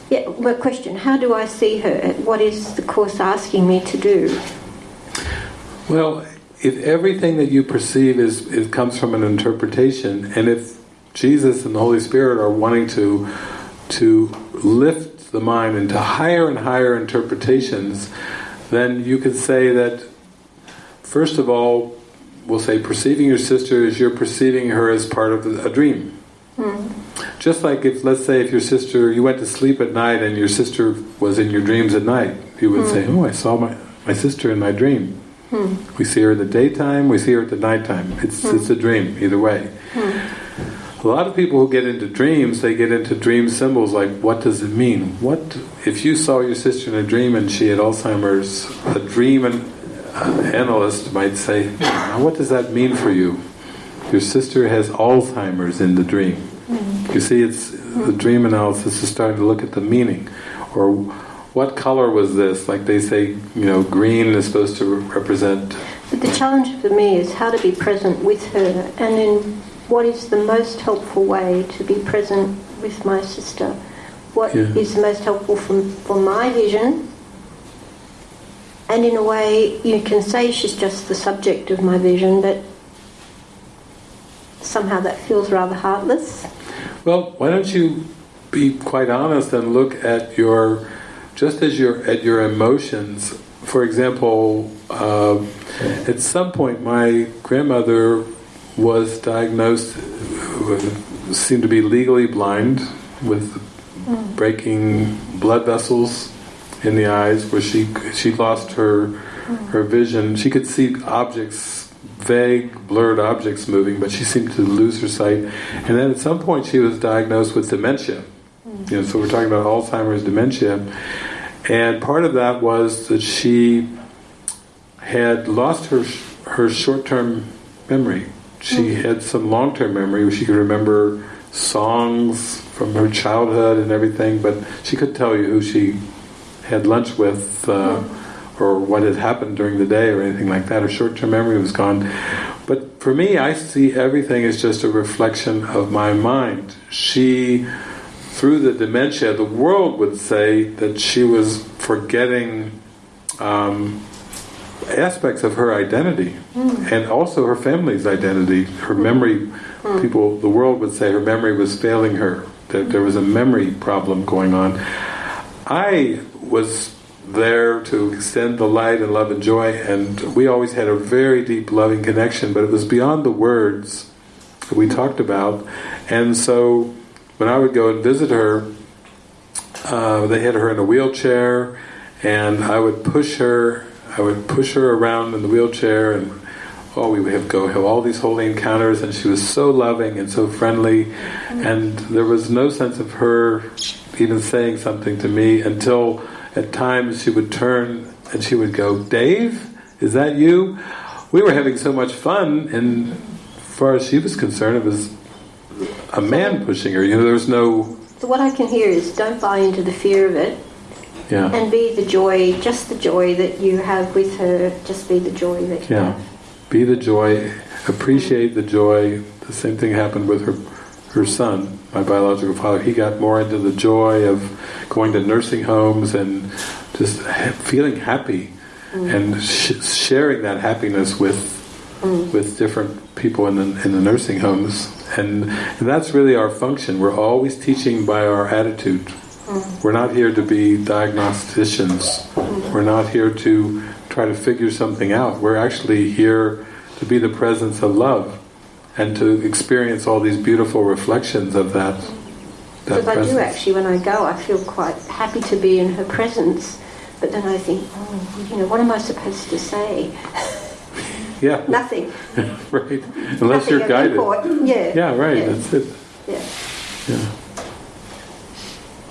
yeah, my question, how do I see her? What is the Course asking me to do? Well, if everything that you perceive is, is comes from an interpretation, and if Jesus and the Holy Spirit are wanting to to lift the mind into higher and higher interpretations, then you could say that, first of all, we'll say perceiving your sister is you're perceiving her as part of a dream. Mm. Just like if, let's say, if your sister, you went to sleep at night and your sister was in your dreams at night, you would mm. say, oh, I saw my, my sister in my dream. Mm. We see her in the daytime, we see her at the nighttime. It's, it's a dream, either way. A lot of people who get into dreams, they get into dream symbols like, what does it mean? What If you saw your sister in a dream and she had Alzheimer's, a dream an, uh, analyst might say, what does that mean for you? your sister has Alzheimer's in the dream. You see, it's the dream analysis is starting to look at the meaning, or what color was this? Like they say, you know, green is supposed to represent. But the challenge for me is how to be present with her, and in what is the most helpful way to be present with my sister. What yeah. is the most helpful for, for my vision and in a way you can say she's just the subject of my vision but somehow that feels rather heartless. Well, why don't you be quite honest and look at your, just as your at your emotions. For example, uh, at some point my grandmother was diagnosed, with, seemed to be legally blind with mm. breaking blood vessels in the eyes, where she she lost her mm. her vision. She could see objects vague, blurred objects moving, but she seemed to lose her sight. And then at some point she was diagnosed with dementia. You know, so we're talking about Alzheimer's dementia. And part of that was that she had lost her her short-term memory. She mm-hmm. had some long-term memory where she could remember songs from her childhood and everything, but she could tell you who she had lunch with. Uh, mm-hmm or what had happened during the day or anything like that. Her short-term memory was gone. But for me, I see everything as just a reflection of my mind. She, through the dementia, the world would say that she was forgetting um, aspects of her identity mm. and also her family's identity. Her memory, mm. people, the world would say her memory was failing her. That there was a memory problem going on. I was there to extend the light and love and joy. And we always had a very deep loving connection but it was beyond the words that we talked about. And so when I would go and visit her uh, they had her in a wheelchair and I would push her I would push her around in the wheelchair and oh we would have go have all these holy encounters and she was so loving and so friendly. And there was no sense of her even saying something to me until at times she would turn and she would go, Dave, is that you? We were having so much fun, and as far as she was concerned, it was a man pushing her. You know, there was no. So what I can hear is, don't buy into the fear of it, yeah. and be the joy, just the joy that you have with her. Just be the joy that you yeah. have. Be the joy. Appreciate the joy. The same thing happened with her, her son my biological father, he got more into the joy of going to nursing homes and just feeling happy mm. and sh sharing that happiness with mm. with different people in the, in the nursing homes. And, and, that's really our function. We're always teaching by our attitude. Mm. We're not here to be diagnosticians. Mm. We're not here to try to figure something out. We're actually here to be the presence of love and to experience all these beautiful reflections of that. that Because I presence. do actually, when I go, I feel quite happy to be in her presence. But then I think, oh, you know, what am I supposed to say? Yeah, Nothing. right. Unless Nothing you're guided. import. Yeah. Yeah, right. Yeah. That's it. yeah. Yeah.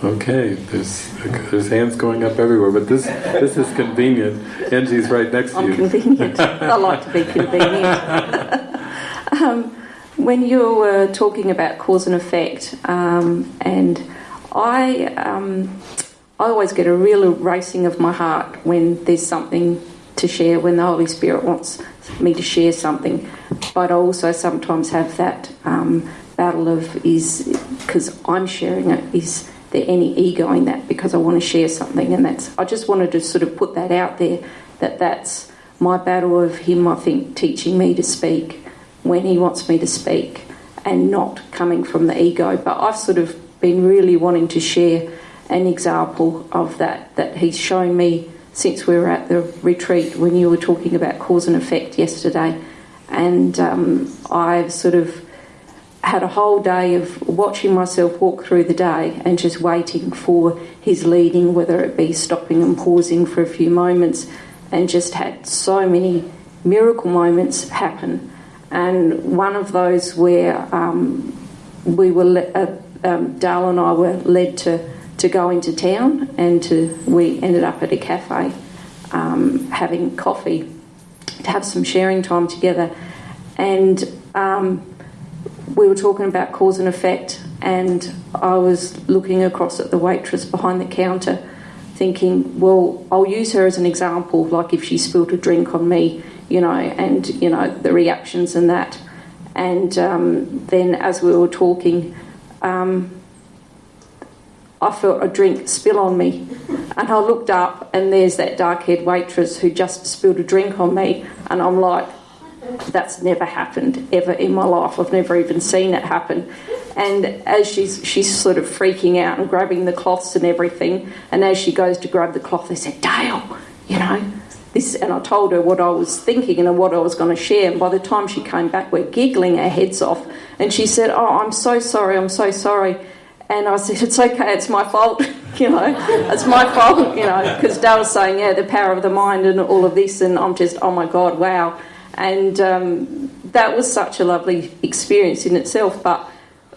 Okay, there's there's hands going up everywhere, but this this is convenient. Angie's right next to I'm you. convenient. I like to be convenient. Um, when you were talking about cause and effect, um, and I, um, I always get a real racing of my heart when there's something to share, when the Holy Spirit wants me to share something. But I also sometimes have that um, battle of is because I'm sharing it, is there any ego in that because I want to share something? And that's I just wanted to sort of put that out there that that's my battle of him, I think, teaching me to speak when he wants me to speak and not coming from the ego. But I've sort of been really wanting to share an example of that that he's shown me since we were at the retreat when you were talking about cause and effect yesterday. And um, I've sort of had a whole day of watching myself walk through the day and just waiting for his leading, whether it be stopping and pausing for a few moments, and just had so many miracle moments happen. And one of those where um, we were, le- uh, um, Dale and I were led to, to go into town, and to, we ended up at a cafe um, having coffee to have some sharing time together. And um, we were talking about cause and effect, and I was looking across at the waitress behind the counter, thinking, well, I'll use her as an example, like if she spilled a drink on me, you know, and you know the reactions and that. And um, then as we were talking, um, I felt a drink spill on me, and I looked up, and there's that dark-haired waitress who just spilled a drink on me, and I'm like, that's never happened ever in my life. I've never even seen it happen. And as she's she's sort of freaking out and grabbing the cloths and everything, and as she goes to grab the cloth, they said, "Dale, you know." This, and I told her what I was thinking and what I was going to share. And by the time she came back, we're giggling our heads off. And she said, "Oh, I'm so sorry. I'm so sorry." And I said, "It's okay. It's my fault. you know, it's my fault. You know, because Dale was saying, yeah, the power of the mind and all of this, and I'm just, oh my god, wow." And um, that was such a lovely experience in itself. But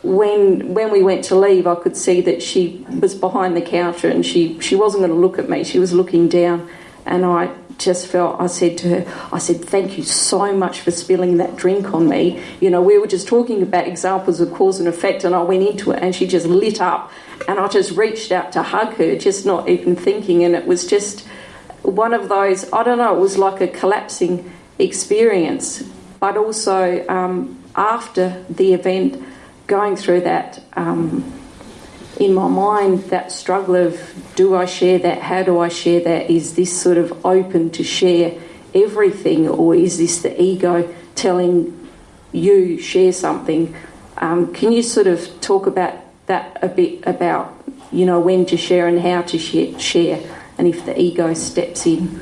when when we went to leave, I could see that she was behind the counter and she she wasn't going to look at me. She was looking down, and I just felt I said to her, I said, "Thank you so much for spilling that drink on me." You know, we were just talking about examples of cause and effect, and I went into it, and she just lit up, and I just reached out to hug her, just not even thinking, and it was just one of those. I don't know. It was like a collapsing experience, but also um, after the event, going through that um, in my mind, that struggle of do I share that? How do I share that? Is this sort of open to share everything, or is this the ego telling you share something? Um, can you sort of talk about that a bit about you know when to share and how to share, share and if the ego steps in?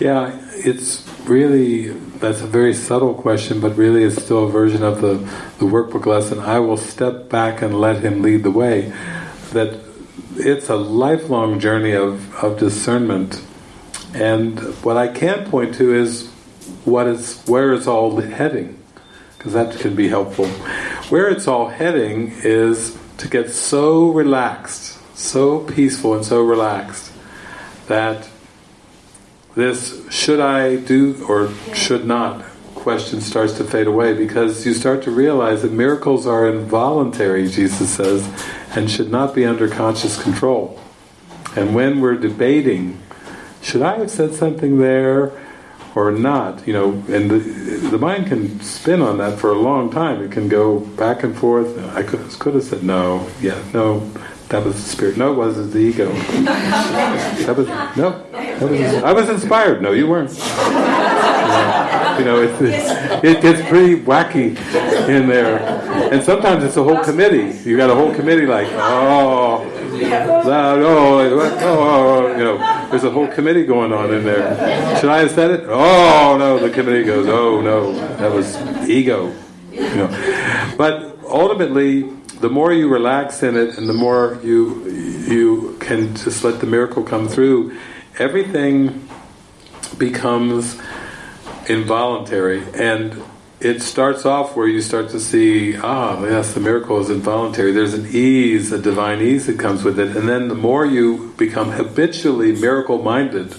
Yeah, it's really that's a very subtle question, but really it's still a version of the, the workbook lesson. I will step back and let him lead the way. That it's a lifelong journey of, of discernment. And what I can point to is what is where it's all heading, because that can be helpful. Where it's all heading is to get so relaxed, so peaceful and so relaxed that this should I do or should not question starts to fade away because you start to realize that miracles are involuntary, Jesus says, and should not be under conscious control. And when we're debating, should I have said something there or not? You know, and the, the mind can spin on that for a long time. It can go back and forth. I could, could have said no, yeah, no, that was the spirit. No, it wasn't the ego. That was no. That was, I was inspired. No, you weren't. Yeah. You know, it's, it's, it gets pretty wacky in there, and sometimes it's a whole committee. You got a whole committee like, oh, oh, oh, oh, you know, there's a whole committee going on in there. Should I have said it? Oh no, the committee goes, oh no, that was ego. You know. But ultimately, the more you relax in it and the more you you can just let the miracle come through, everything becomes involuntary and it starts off where you start to see, ah, yes, the miracle is involuntary. There's an ease, a divine ease that comes with it. And then the more you become habitually miracle-minded,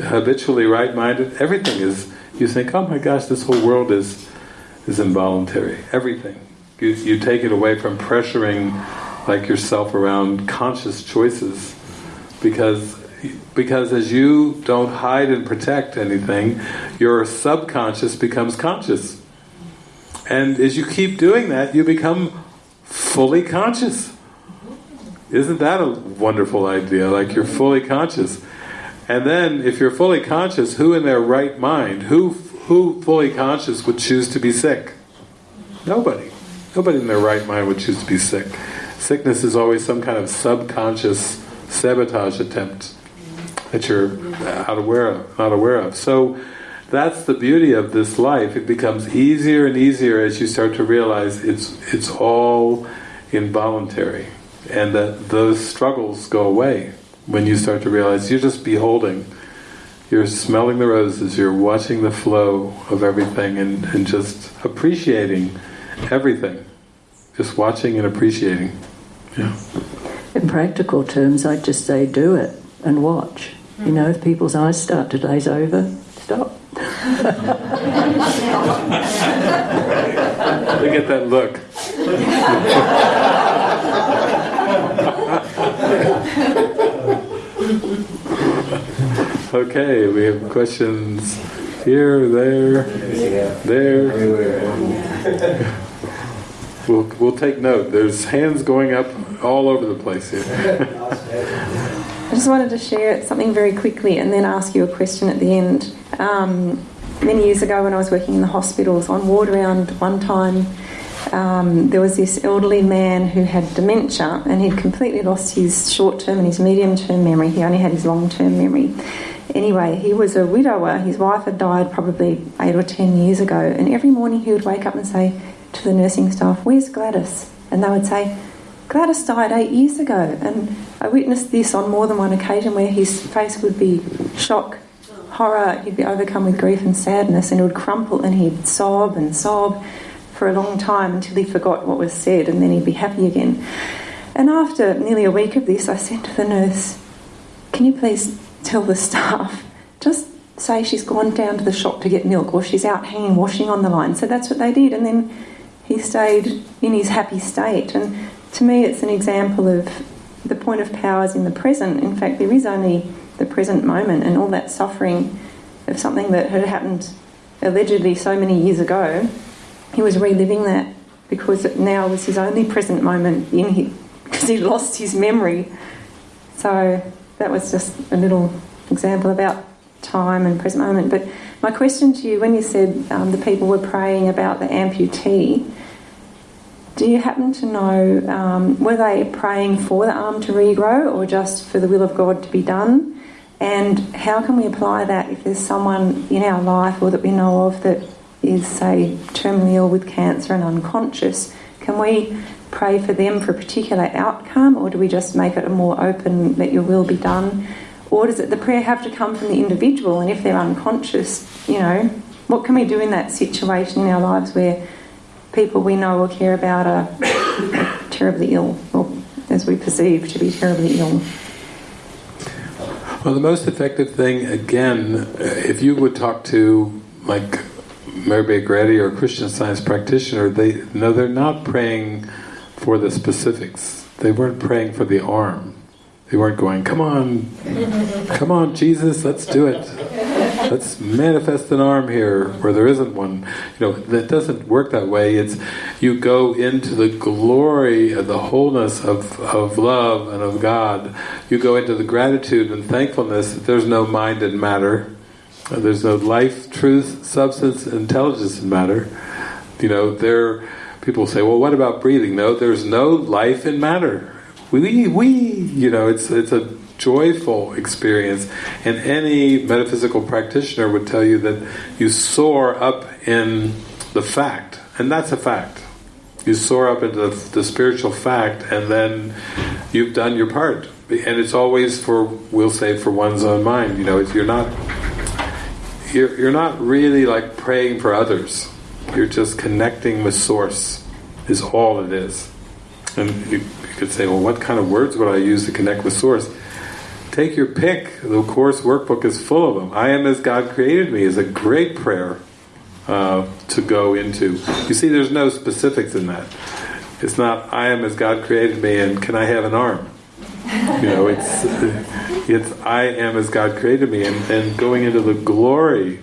habitually right-minded, everything is, you think, oh my gosh, this whole world is is involuntary. Everything. You, you take it away from pressuring like yourself around conscious choices because because as you don't hide and protect anything, your subconscious becomes conscious. And as you keep doing that, you become fully conscious. Isn't that a wonderful idea? Like you're fully conscious. And then, if you're fully conscious, who in their right mind, who who fully conscious would choose to be sick? Nobody. Nobody in their right mind would choose to be sick. Sickness is always some kind of subconscious sabotage attempt that you're not aware of. Not aware of. So that's the beauty of this life. It becomes easier and easier as you start to realize it's it's all involuntary, and that those struggles go away when you start to realize you're just beholding. You're smelling the roses, you're watching the flow of everything and, and just appreciating everything. Just watching and appreciating. Yeah. In practical terms, I'd just say do it and watch. You know, if people's eyes start to glaze over, stop. They get that look. okay, we have questions here, there, there. We'll, we'll take note. There's hands going up all over the place here. I just wanted to share something very quickly and then ask you a question at the end. Um, many years ago, when I was working in the hospitals, on ward round one time, um, there was this elderly man who had dementia and he'd completely lost his short term and his medium term memory. He only had his long term memory. Anyway, he was a widower. His wife had died probably eight or ten years ago, and every morning he would wake up and say to the nursing staff, Where's Gladys? And they would say, Gladys died eight years ago. And I witnessed this on more than one occasion where his face would be shock, horror, he'd be overcome with grief and sadness, and it would crumple and he'd sob and sob for a long time until he forgot what was said, and then he'd be happy again. And after nearly a week of this, I said to the nurse, Can you please tell the staff, just say she's gone down to the shop to get milk or she's out hanging washing on the line. So that's what they did, and then he stayed in his happy state. And to me, it's an example of the point of power is in the present. In fact, there is only the present moment, and all that suffering of something that had happened allegedly so many years ago, he was reliving that because it now was his only present moment in him because he lost his memory. So that was just a little example about time and present moment. But my question to you, when you said um, the people were praying about the amputee, do you happen to know, um, were they praying for the arm to regrow or just for the will of God to be done? And how can we apply that if there's someone in our life or that we know of that is, say, terminally ill with cancer and unconscious? Can we pray for them for a particular outcome or do we just make it a more open, let your will be done? Or does it, the prayer have to come from the individual? And if they're unconscious, you know, what can we do in that situation in our lives where people we know or care about are terribly ill, or as we perceive to be terribly ill? Well, the most effective thing, again, uh, if you would talk to like Mary Eddy or a Christian Science practitioner, they no, they're not praying for the specifics. They weren't praying for the arm. They weren't going, "Come on, come on, Jesus, let's do it. Let's manifest an arm here where there isn't one." You know, that doesn't work that way. It's you go into the glory of the wholeness of of love and of God. You go into the gratitude and thankfulness that there's no mind and matter. There's no life, truth, substance, intelligence in matter. You know, there people say, well, what about breathing? No, there's no life in matter. We, we, you know, it's it's a joyful experience. And any metaphysical practitioner would tell you that you soar up in the fact, and that's a fact. You soar up into the, the spiritual fact, and then you've done your part. And it's always for, we'll say, for one's own mind. You know, you're not you're, you're not really like praying for others. You're just connecting with Source, is all it is. And you, you could say, well, what kind of words would I use to connect with Source? Take your pick. The Course workbook is full of them. I am as God created me is a great prayer uh, to go into. You see, there's no specifics in that. It's not, I am as God created me and can I have an arm? You know, it's it's I am as God created me, and, and going into the glory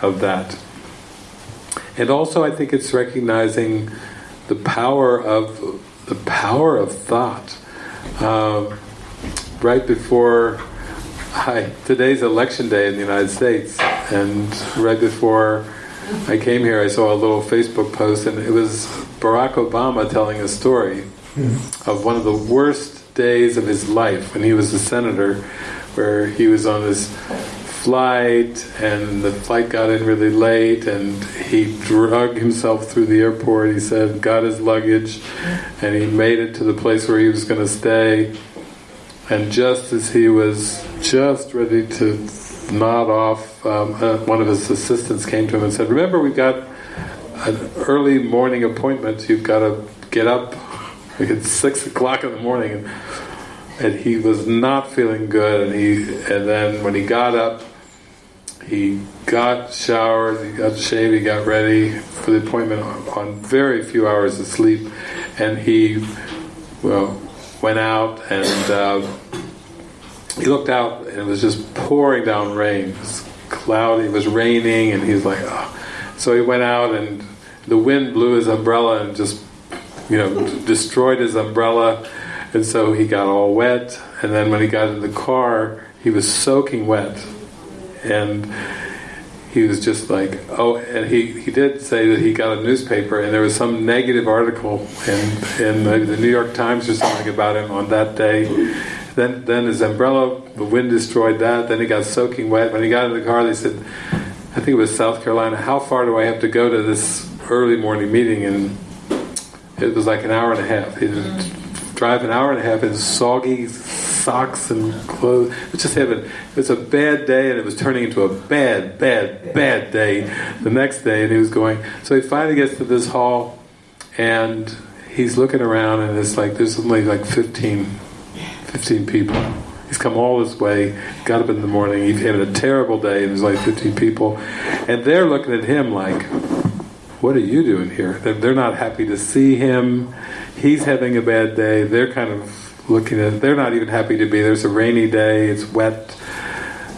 of that. And also, I think it's recognizing the power of the power of thought. Um, right before hi, today's election day in the United States, and right before I came here, I saw a little Facebook post, and it was Barack Obama telling a story hmm. of one of the worst days of his life when he was a senator, where he was on this flight and the flight got in really late and he drug himself through the airport, he said, got his luggage and he made it to the place where he was going to stay and just as he was just ready to nod off, um, uh, one of his assistants came to him and said, remember we've got an early morning appointment, you've got to get up. It's six o'clock in the morning, and, and he was not feeling good. And he, and then when he got up, he got showered, he got shaved, he got ready for the appointment on, on very few hours of sleep, and he, well, went out and uh, he looked out, and it was just pouring down rain. It was cloudy, it was raining, and he's like, oh. So he went out, and the wind blew his umbrella and just you know, destroyed his umbrella, and so he got all wet. And then when he got in the car, he was soaking wet, and he was just like, oh, and he, he did say that he got a newspaper and there was some negative article in, in the, the New York Times or something about him on that day. Then, then his umbrella, the wind destroyed that. Then he got soaking wet. When he got in the car, they said, I think it was South Carolina, how far do I have to go to this early morning meeting? And it was like an hour and a half. He'd drive an hour and a half in soggy socks and clothes. It was just having, it was a bad day and it was turning into a bad, bad, bad day the next day and he was going, so he finally gets to this hall and he's looking around and it's like, there's only like 15, 15 people. He's come all this way, got up in the morning, he's having a terrible day and there's like 15 people and they're looking at him like, what are you doing here? They're not happy to see him. He's having a bad day. They're kind of looking at, it. they're not even happy to be there. It's a rainy day, it's wet.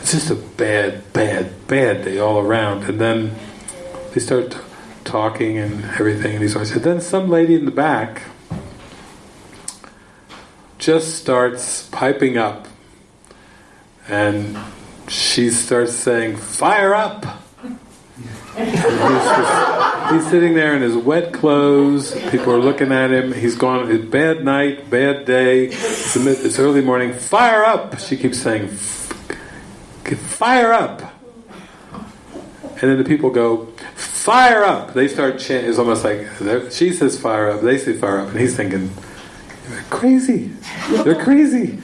It's just a bad, bad, bad day all around. And then they start talking and everything, and he starts, and then some lady in the back just starts piping up and she starts saying, fire up! he's, sitting there in his wet clothes. People are looking at him. He's gone. It's bad night, bad day. It's, it's early morning. Fire up! She keeps saying, "Fire up!" And then the people go, "Fire up!" They start chanting. It's almost like she says, "Fire up!" They say, "Fire up!" And he's thinking, "They're crazy. They're crazy."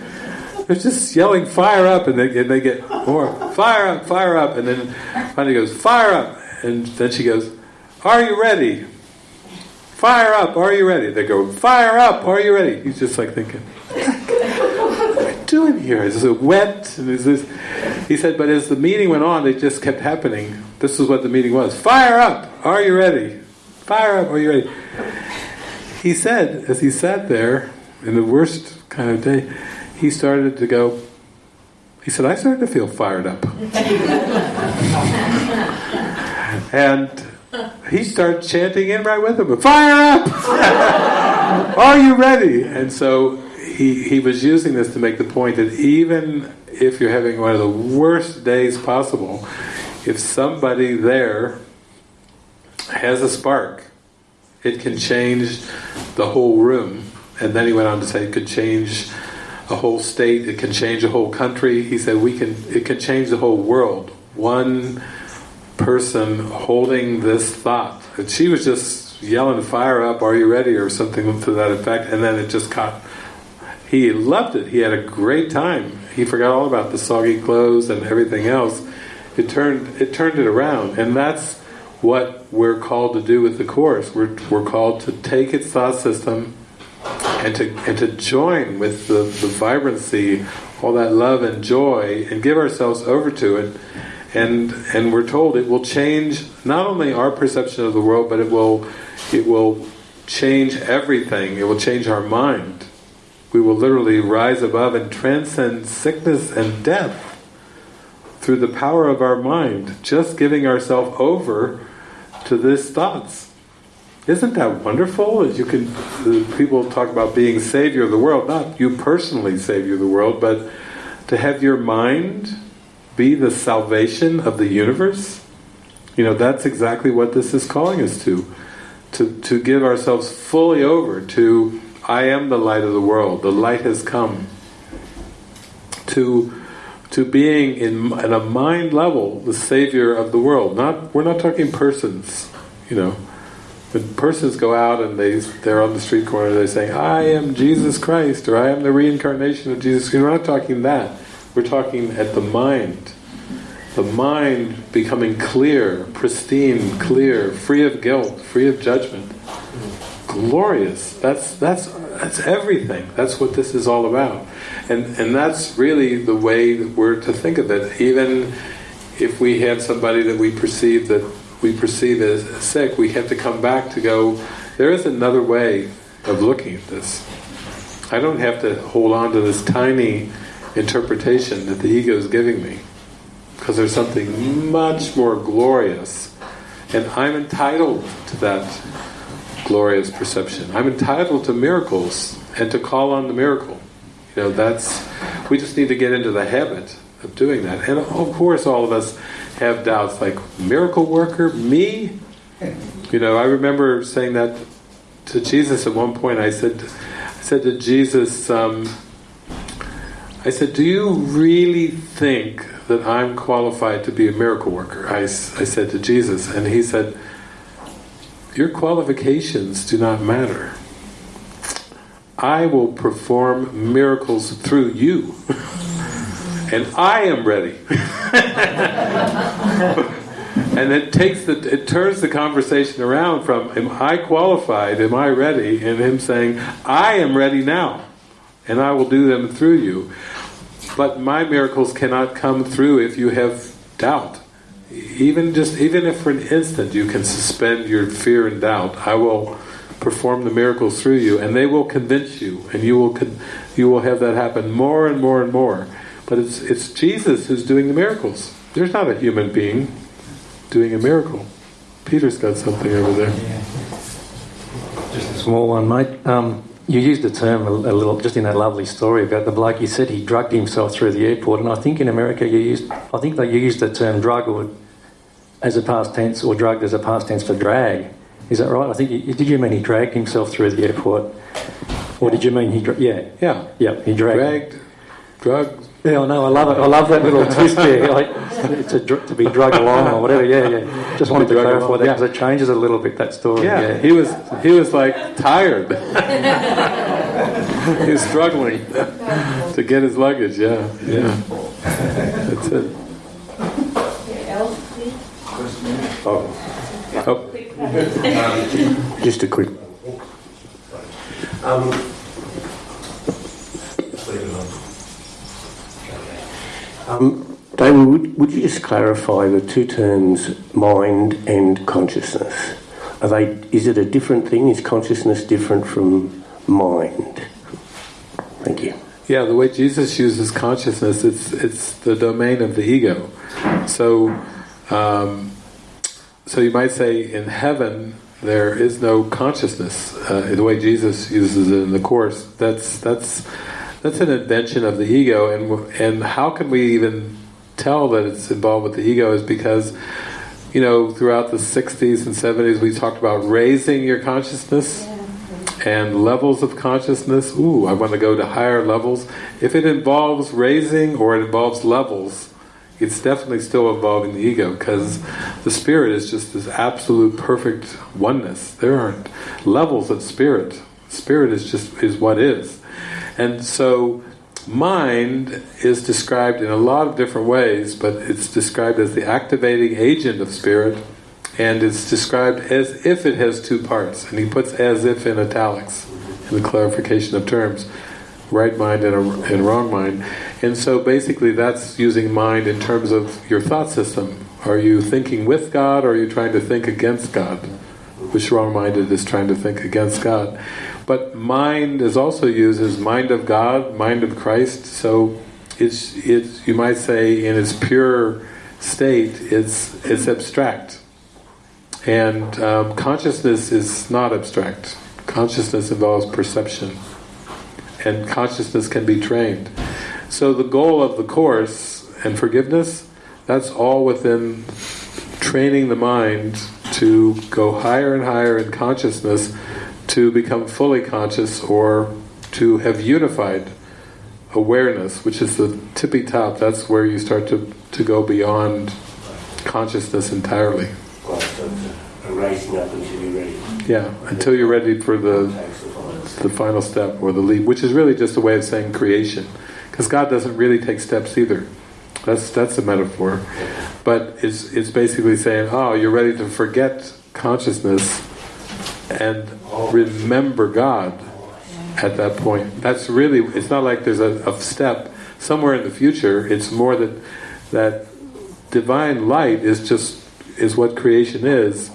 They're just yelling fire up and they, and they get more fire up, fire up, and then finally goes fire up, and then she goes, Are you ready? Fire up, are you ready? They go, Fire up, are you ready? He's just like thinking, What are you doing here? Is it wet? And is this he said, but as the meeting went on, it just kept happening. This is what the meeting was. Fire up! Are you ready? Fire up! Are you ready? He said, as he sat there in the worst kind of day, he started to go, he said, I started to feel fired up. and he started chanting in right with him, fire up! Are you ready? And so he, he was using this to make the point that even if you're having one of the worst days possible, if somebody there has a spark, it can change the whole room. And then he went on to say it could change a whole state. It can change a whole country. He said we can. It can change the whole world. One person holding this thought. And she was just yelling, "Fire up! Are you ready?" or something to that effect. And then it just caught. He loved it. He had a great time. He forgot all about the soggy clothes and everything else. It turned it turned it around, and that's what we're called to do with the course. We're we're called to take its thought system and to and to join with the, the vibrancy, all that love and joy, and give ourselves over to it. And and we're told it will change not only our perception of the world, but it will it will change everything. It will change our mind. We will literally rise above and transcend sickness and death through the power of our mind, just giving ourselves over to these thoughts. Isn't that wonderful? As you can, people talk about being savior of the world, not you personally savior of the world, but to have your mind be the salvation of the universe. You know, that's exactly what this is calling us to. To, to give ourselves fully over to, I am the light of the world, the light has come. To to being in at a mind level the savior of the world. Not we're not talking persons, you know. When persons go out and they they're on the street corner, they're saying, "I am Jesus Christ," or "I am the reincarnation of Jesus." We're not talking that. We're talking at the mind. The mind becoming clear, pristine, clear, free of guilt, free of judgment. Glorious. That's that's that's everything. That's what this is all about. And and that's really the way that we're to think of it. Even if we have somebody that we perceive that we perceive as sick, we have to come back to go, there is another way of looking at this. I don't have to hold on to this tiny interpretation that the ego is giving me because there's something much more glorious and I'm entitled to that glorious perception. I'm entitled to miracles and to call on the miracle. You know, that's we just need to get into the habit of doing that. And of course all of us have doubts like miracle worker, me? You know, I remember saying that to Jesus at one point. I said I said to Jesus, um, I said, do you really think that I'm qualified to be a miracle worker? I, I said to Jesus, and he said, your qualifications do not matter. I will perform miracles through you. and I am ready. and it takes the it turns the conversation around from am I qualified, am I ready, and him saying, I am ready now, and I will do them through you. But my miracles cannot come through if you have doubt. Even just even if for an instant you can suspend your fear and doubt, I will perform the miracles through you, and they will convince you, and you will you will have that happen more and more and more. But it's it's Jesus who's doing the miracles. There's not a human being doing a miracle. Peter's got something over there. Just a small one, mate. Um, you used the term a, a, little, just in that lovely story about the bloke. You said he drugged himself through the airport, and I think in America you used, I think they used the term drug or as a past tense, or drugged as a past tense for drag. Is that right? I think you, did you mean he dragged himself through the airport, or did you mean he? Dra- yeah, yeah, yeah. He dragged, dragged, drugged. Yeah, I know. I love it. I love that little twist there. Like it's a, to be drugged along or whatever. Yeah, yeah. Just wanted to, to clarify along. that because yeah. it changes a little bit that story. Yeah, yeah. he was he was like tired. he was struggling to get his luggage. Yeah, yeah. That's it. Oh. oh. Just a quick. Um, um, David, would, would you just clarify the two terms mind and consciousness? Are they? Is it a different thing? Is consciousness different from mind? Thank you. Yeah, the way Jesus uses consciousness, it's it's the domain of the ego. So, um, so you might say in heaven there is no consciousness. Uh, the way Jesus uses it in the course, that's that's that's an invention of the ego, and and how can we even tell that it's involved with the ego? Is because you know throughout the '60s and '70s we talked about raising your consciousness, and levels of consciousness. Ooh, I want to go to higher levels. If it involves raising or it involves levels, it's definitely still involving the ego because the spirit is just this absolute perfect oneness. There aren't levels of spirit. Spirit is just is what is. And so mind is described in a lot of different ways, but it's described as the activating agent of spirit and it's described as if it has two parts. And he puts as if in italics in the clarification of terms. Right mind and, a, and wrong mind. And so basically that's using mind in terms of your thought system. Are you thinking with God or are you trying to think against God? Which wrong-minded is trying to think against God. But mind is also used as mind of God, mind of Christ, so it's, it's you might say in its pure state, it's, it's abstract. And um, consciousness is not abstract. Consciousness involves perception. And consciousness can be trained. So the goal of the Course and forgiveness, that's all within training the mind to go higher and higher in consciousness to become fully conscious or to have unified awareness, which is the tippy top, that's where you start to, to go beyond consciousness entirely. Yeah, until you're ready for the the final step or the leap, which is really just a way of saying creation, because God doesn't really take steps either. That's that's a metaphor, but it's it's basically saying, oh, you're ready to forget consciousness and remember God at that point. That's really it's not like there's a, a step somewhere in the future. It's more that that divine light is just is what creation is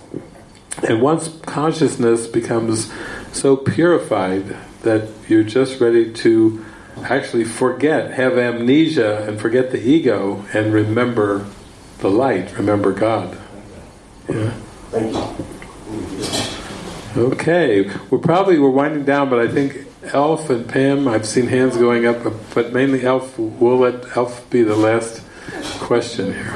and once consciousness becomes so purified that you're just ready to actually forget, have amnesia and forget the ego and remember the light, remember God. Yeah. Thank you. Okay, we're probably we're winding down, but I think Elf and Pam, I've seen hands going up, but mainly Elf. We'll let Elf be the last question here.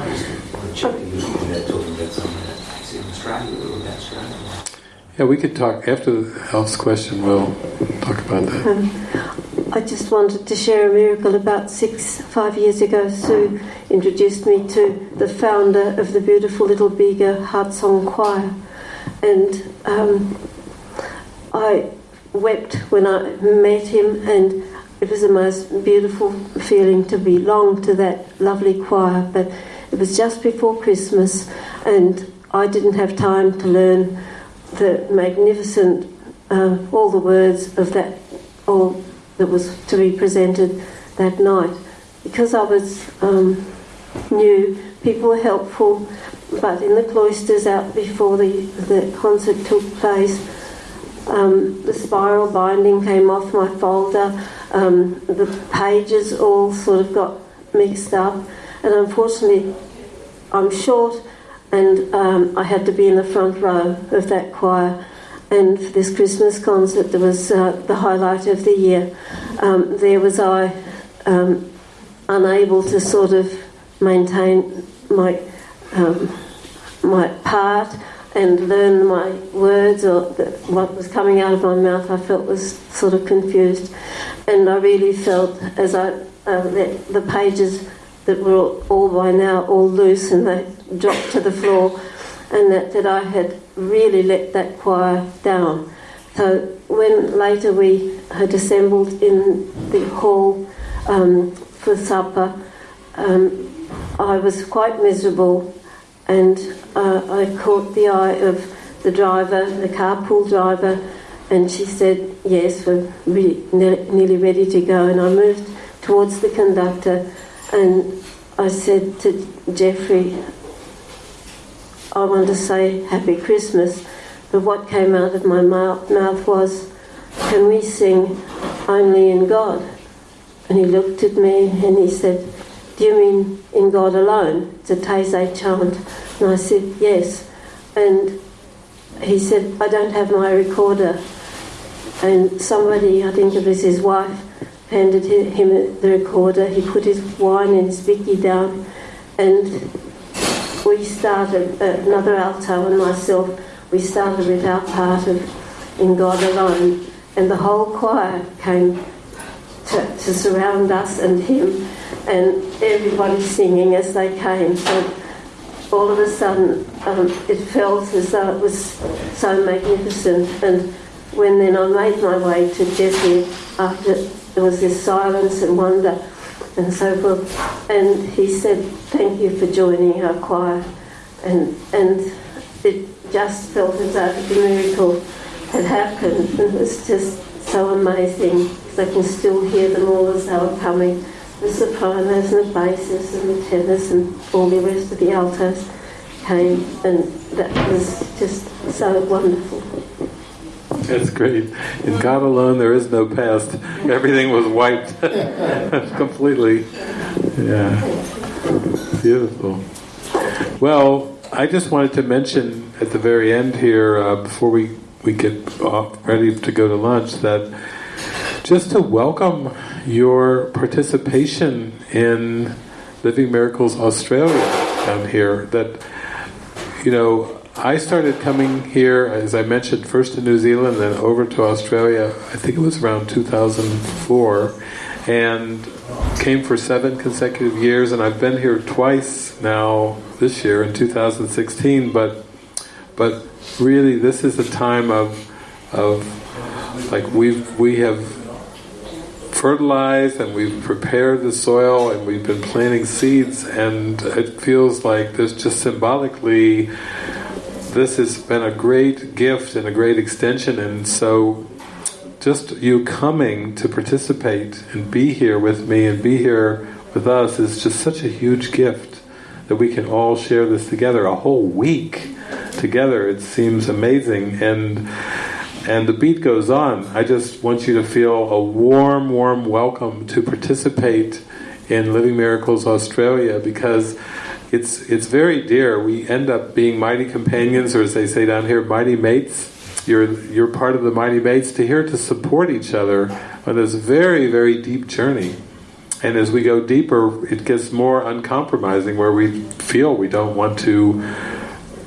Yeah, we could talk after Elf's question. We'll talk about that. Um, I just wanted to share a miracle. About six, five years ago, Sue introduced me to the founder of the beautiful Little Bega Heart Song Choir, and um, I wept when I met him, and it was the most beautiful feeling to belong to that lovely choir. But it was just before Christmas, and I didn't have time to learn the magnificent, uh, all the words of that, all that was to be presented that night. Because I was um, new, people were helpful, but in the cloisters out before the, the concert took place, um, the spiral binding came off my folder, um, the pages all sort of got mixed up, and unfortunately, I'm short and um, I had to be in the front row of that choir. And for this Christmas concert, there was uh, the highlight of the year. Um, there was I, um, unable to sort of maintain my um, my part and learn my words or the, what was coming out of my mouth. I felt was sort of confused, and I really felt as I uh, let the pages that were all, all by now all loose and they dropped to the floor, and that, that I had really let that choir down. So when later we had assembled in the hall um, for supper, um, I was quite miserable, and uh, I caught the eye of the driver, the carpool driver, and she said, "Yes, we're really, nearly ready to go." And I moved towards the conductor, and I said to Jeffrey, I want to say Happy Christmas, but what came out of my mouth was, Can we sing Only in God? And he looked at me and he said, Do you mean in God alone? It's a Taizé chant. And I said, Yes. And he said, I don't have my recorder. And somebody, I think it was his wife, handed him the recorder. He put his wine and his Vicky down and we started, uh, another alto and myself, we started with our part of In God Alone. and the whole choir came to, to surround us and him, and everybody singing as they came. So all of a sudden, um, it felt as though it was so magnificent. And when then I made my way to Jesse, after there was this silence and wonder and so forth, and he said, "Thank you for joining our choir," and and it just felt as though the miracle had happened, it was just so amazing. Because I can still hear them all as they were coming the sopranos and the basses and the tenors and all the rest of the altos came, and that was just so wonderful. That's great. In God alone, there is no past. Everything was wiped completely. Yeah. Beautiful. Well, I just wanted to mention at the very end here, uh, before we, we get ready to go to lunch, that just to welcome your participation in Living Miracles Australia down here. That, you know, I started coming here, as I mentioned, first to New Zealand, then over to Australia, I think it was around 2004, and came for seven consecutive years, and I've been here twice now this year in 2016, but but really this is a time of of like we've we have fertilized and we've prepared the soil and we've been planting seeds and it feels like there's just symbolically this has been a great gift and a great extension. And so just you coming to participate and be here with me and be here with us is just such a huge gift that we can all share this together a whole week together it seems amazing and and the beat goes on. I just want you to feel a warm, warm welcome to participate in Living Miracles Australia because it's it's very dear. We end up being mighty companions, or as they say down here, mighty mates. You're you're part of the mighty mates to here to support each other on this very very deep journey. And as we go deeper, it gets more uncompromising, where we feel we don't want to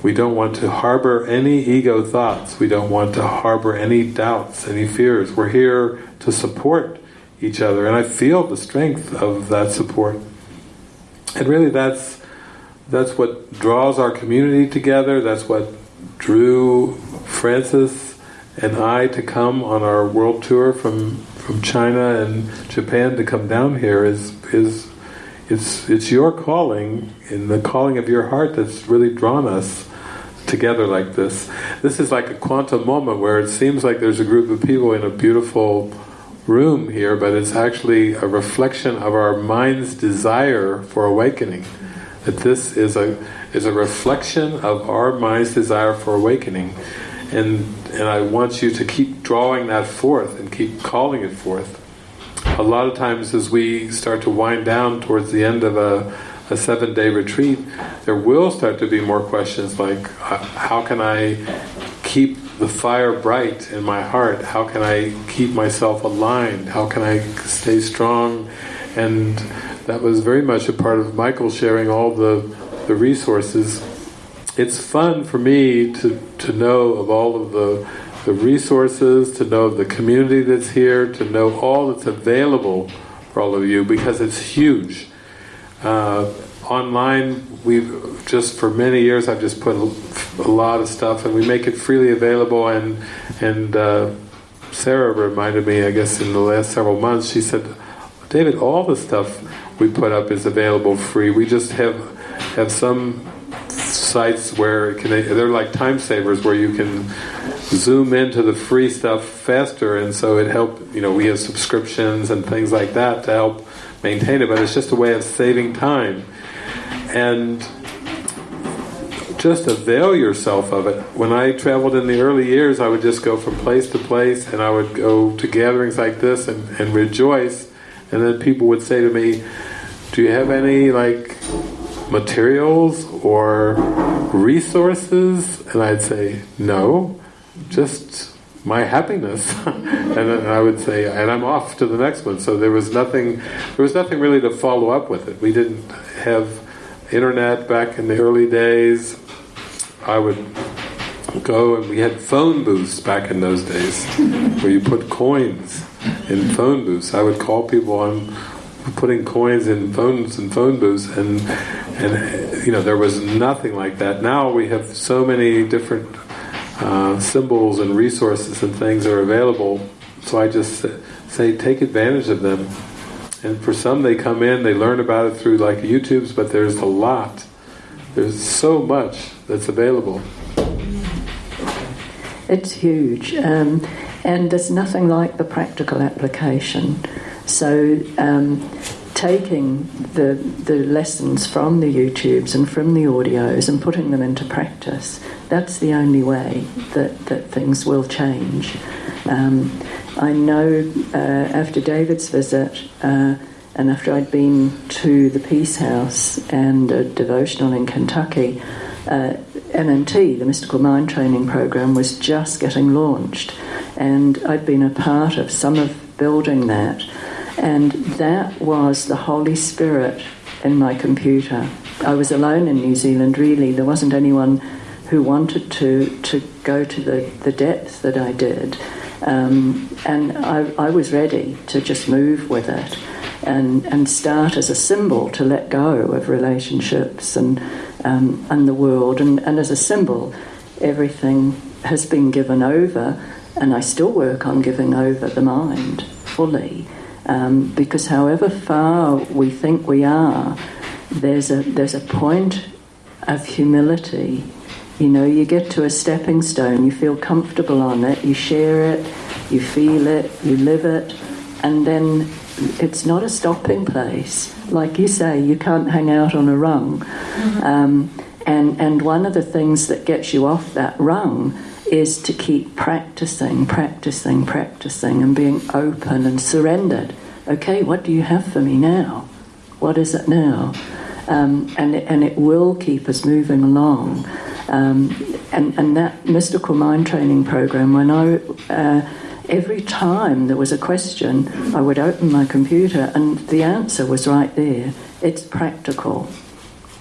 we don't want to harbor any ego thoughts. We don't want to harbor any doubts, any fears. We're here to support each other. And I feel the strength of that support. And really that's that's what draws our community together. That's what drew Frances and I to come on our world tour from from China and Japan to come down here is is it's it's your calling and the calling of your heart that's really drawn us together like this. This is like a quantum moment where it seems like there's a group of people in a beautiful room here, but it's actually a reflection of our mind's desire for awakening. That this is a is a reflection of our mind's desire for awakening. And and I want you to keep drawing that forth and keep calling it forth. A lot of times as we start to wind down towards the end of a a seven day retreat, there will start to be more questions like uh, how can I keep the fire bright in my heart? How can I keep myself aligned? How can I stay strong? And that was very much a part of Michael sharing all the, the resources. It's fun for me to, to know of all of the, the resources, to know of the community that's here, to know all that's available for all of you because it's huge. Uh, online, we've just for many years I've just put a, lot of stuff, and we make it freely available. And and uh, Sarah reminded me, I guess, in the last several months, she said, "David, all the stuff we put up is available free. We just have have some sites where can, they're like time savers where you can zoom into the free stuff faster, and so it help. You know, we have subscriptions and things like that to help." Maintain it, but it's just a way of saving time. And just avail yourself of it. When I traveled in the early years, I would just go from place to place and I would go to gatherings like this and, and rejoice. And then people would say to me, do you have any like materials or resources? And I'd say, no, just my happiness. and I would say, and I'm off to the next one. So there was nothing, there was nothing really to follow up with it. We didn't have internet back in the early days. I would go and we had phone booths back in those days where you put coins in phone booths. I would call people on putting coins in phones and phone booths and and you know there was nothing like that. Now we have so many different uh, symbols and resources and things are available. So I just say take advantage of them. And for some they come in, they learn about it through like YouTube's, but there's a lot. There's so much that's available. It's huge, um, and there's nothing like the practical application. So, um, taking the the lessons from the YouTubes and from the audios and putting them into practice, that's the only way that, that things will change. Um, I know uh, after David's visit. Uh, and after I'd been to the Peace House and a devotional in Kentucky, uh, MMT, the Mystical Mind Training Program, was just getting launched. And I'd been a part of some of building that. And that was the Holy Spirit in my computer. I was alone in New Zealand, really. There wasn't anyone who wanted to, to go to the, the depth that I did. Um, and I, I was ready to just move with it and, and start as a symbol to let go of relationships and, um, and the world. And, and as a symbol, everything has been given over, and I still work on giving over the mind fully. Um, because however far we think we are, there's a, there's a point of humility. You know, you get to a stepping stone, you feel comfortable on it, you share it, you feel it, you live it, and then it's not a stopping place. Like you say, you can't hang out on a rung. Mm-hmm. Um, and, and one of the things that gets you off that rung is to keep practicing, practicing, practicing, and being open and surrendered. Okay, what do you have for me now? What is it now? Um, and, it, and it will keep us moving along. Um, and, and that mystical mind training program, when I uh, every time there was a question, I would open my computer and the answer was right there. It's practical.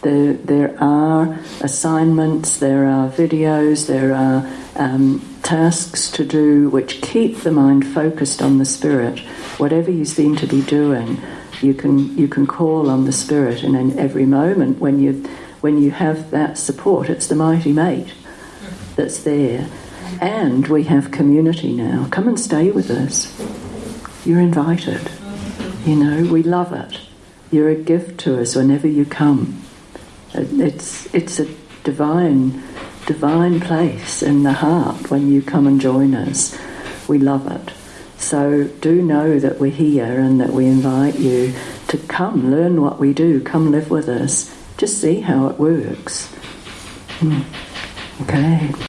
There, there are assignments, there are videos, there are um, tasks to do which keep the mind focused on the spirit. Whatever you seem to be doing, you can you can call on the spirit, and in every moment when you when you have that support, it's the mighty mate that's there. And we have community now. Come and stay with us. You're invited. You know, we love it. You're a gift to us whenever you come. It's, it's a divine, divine place in the heart when you come and join us. We love it. So do know that we're here and that we invite you to come, learn what we do, come live with us. Just see how it works. Hmm. Okay.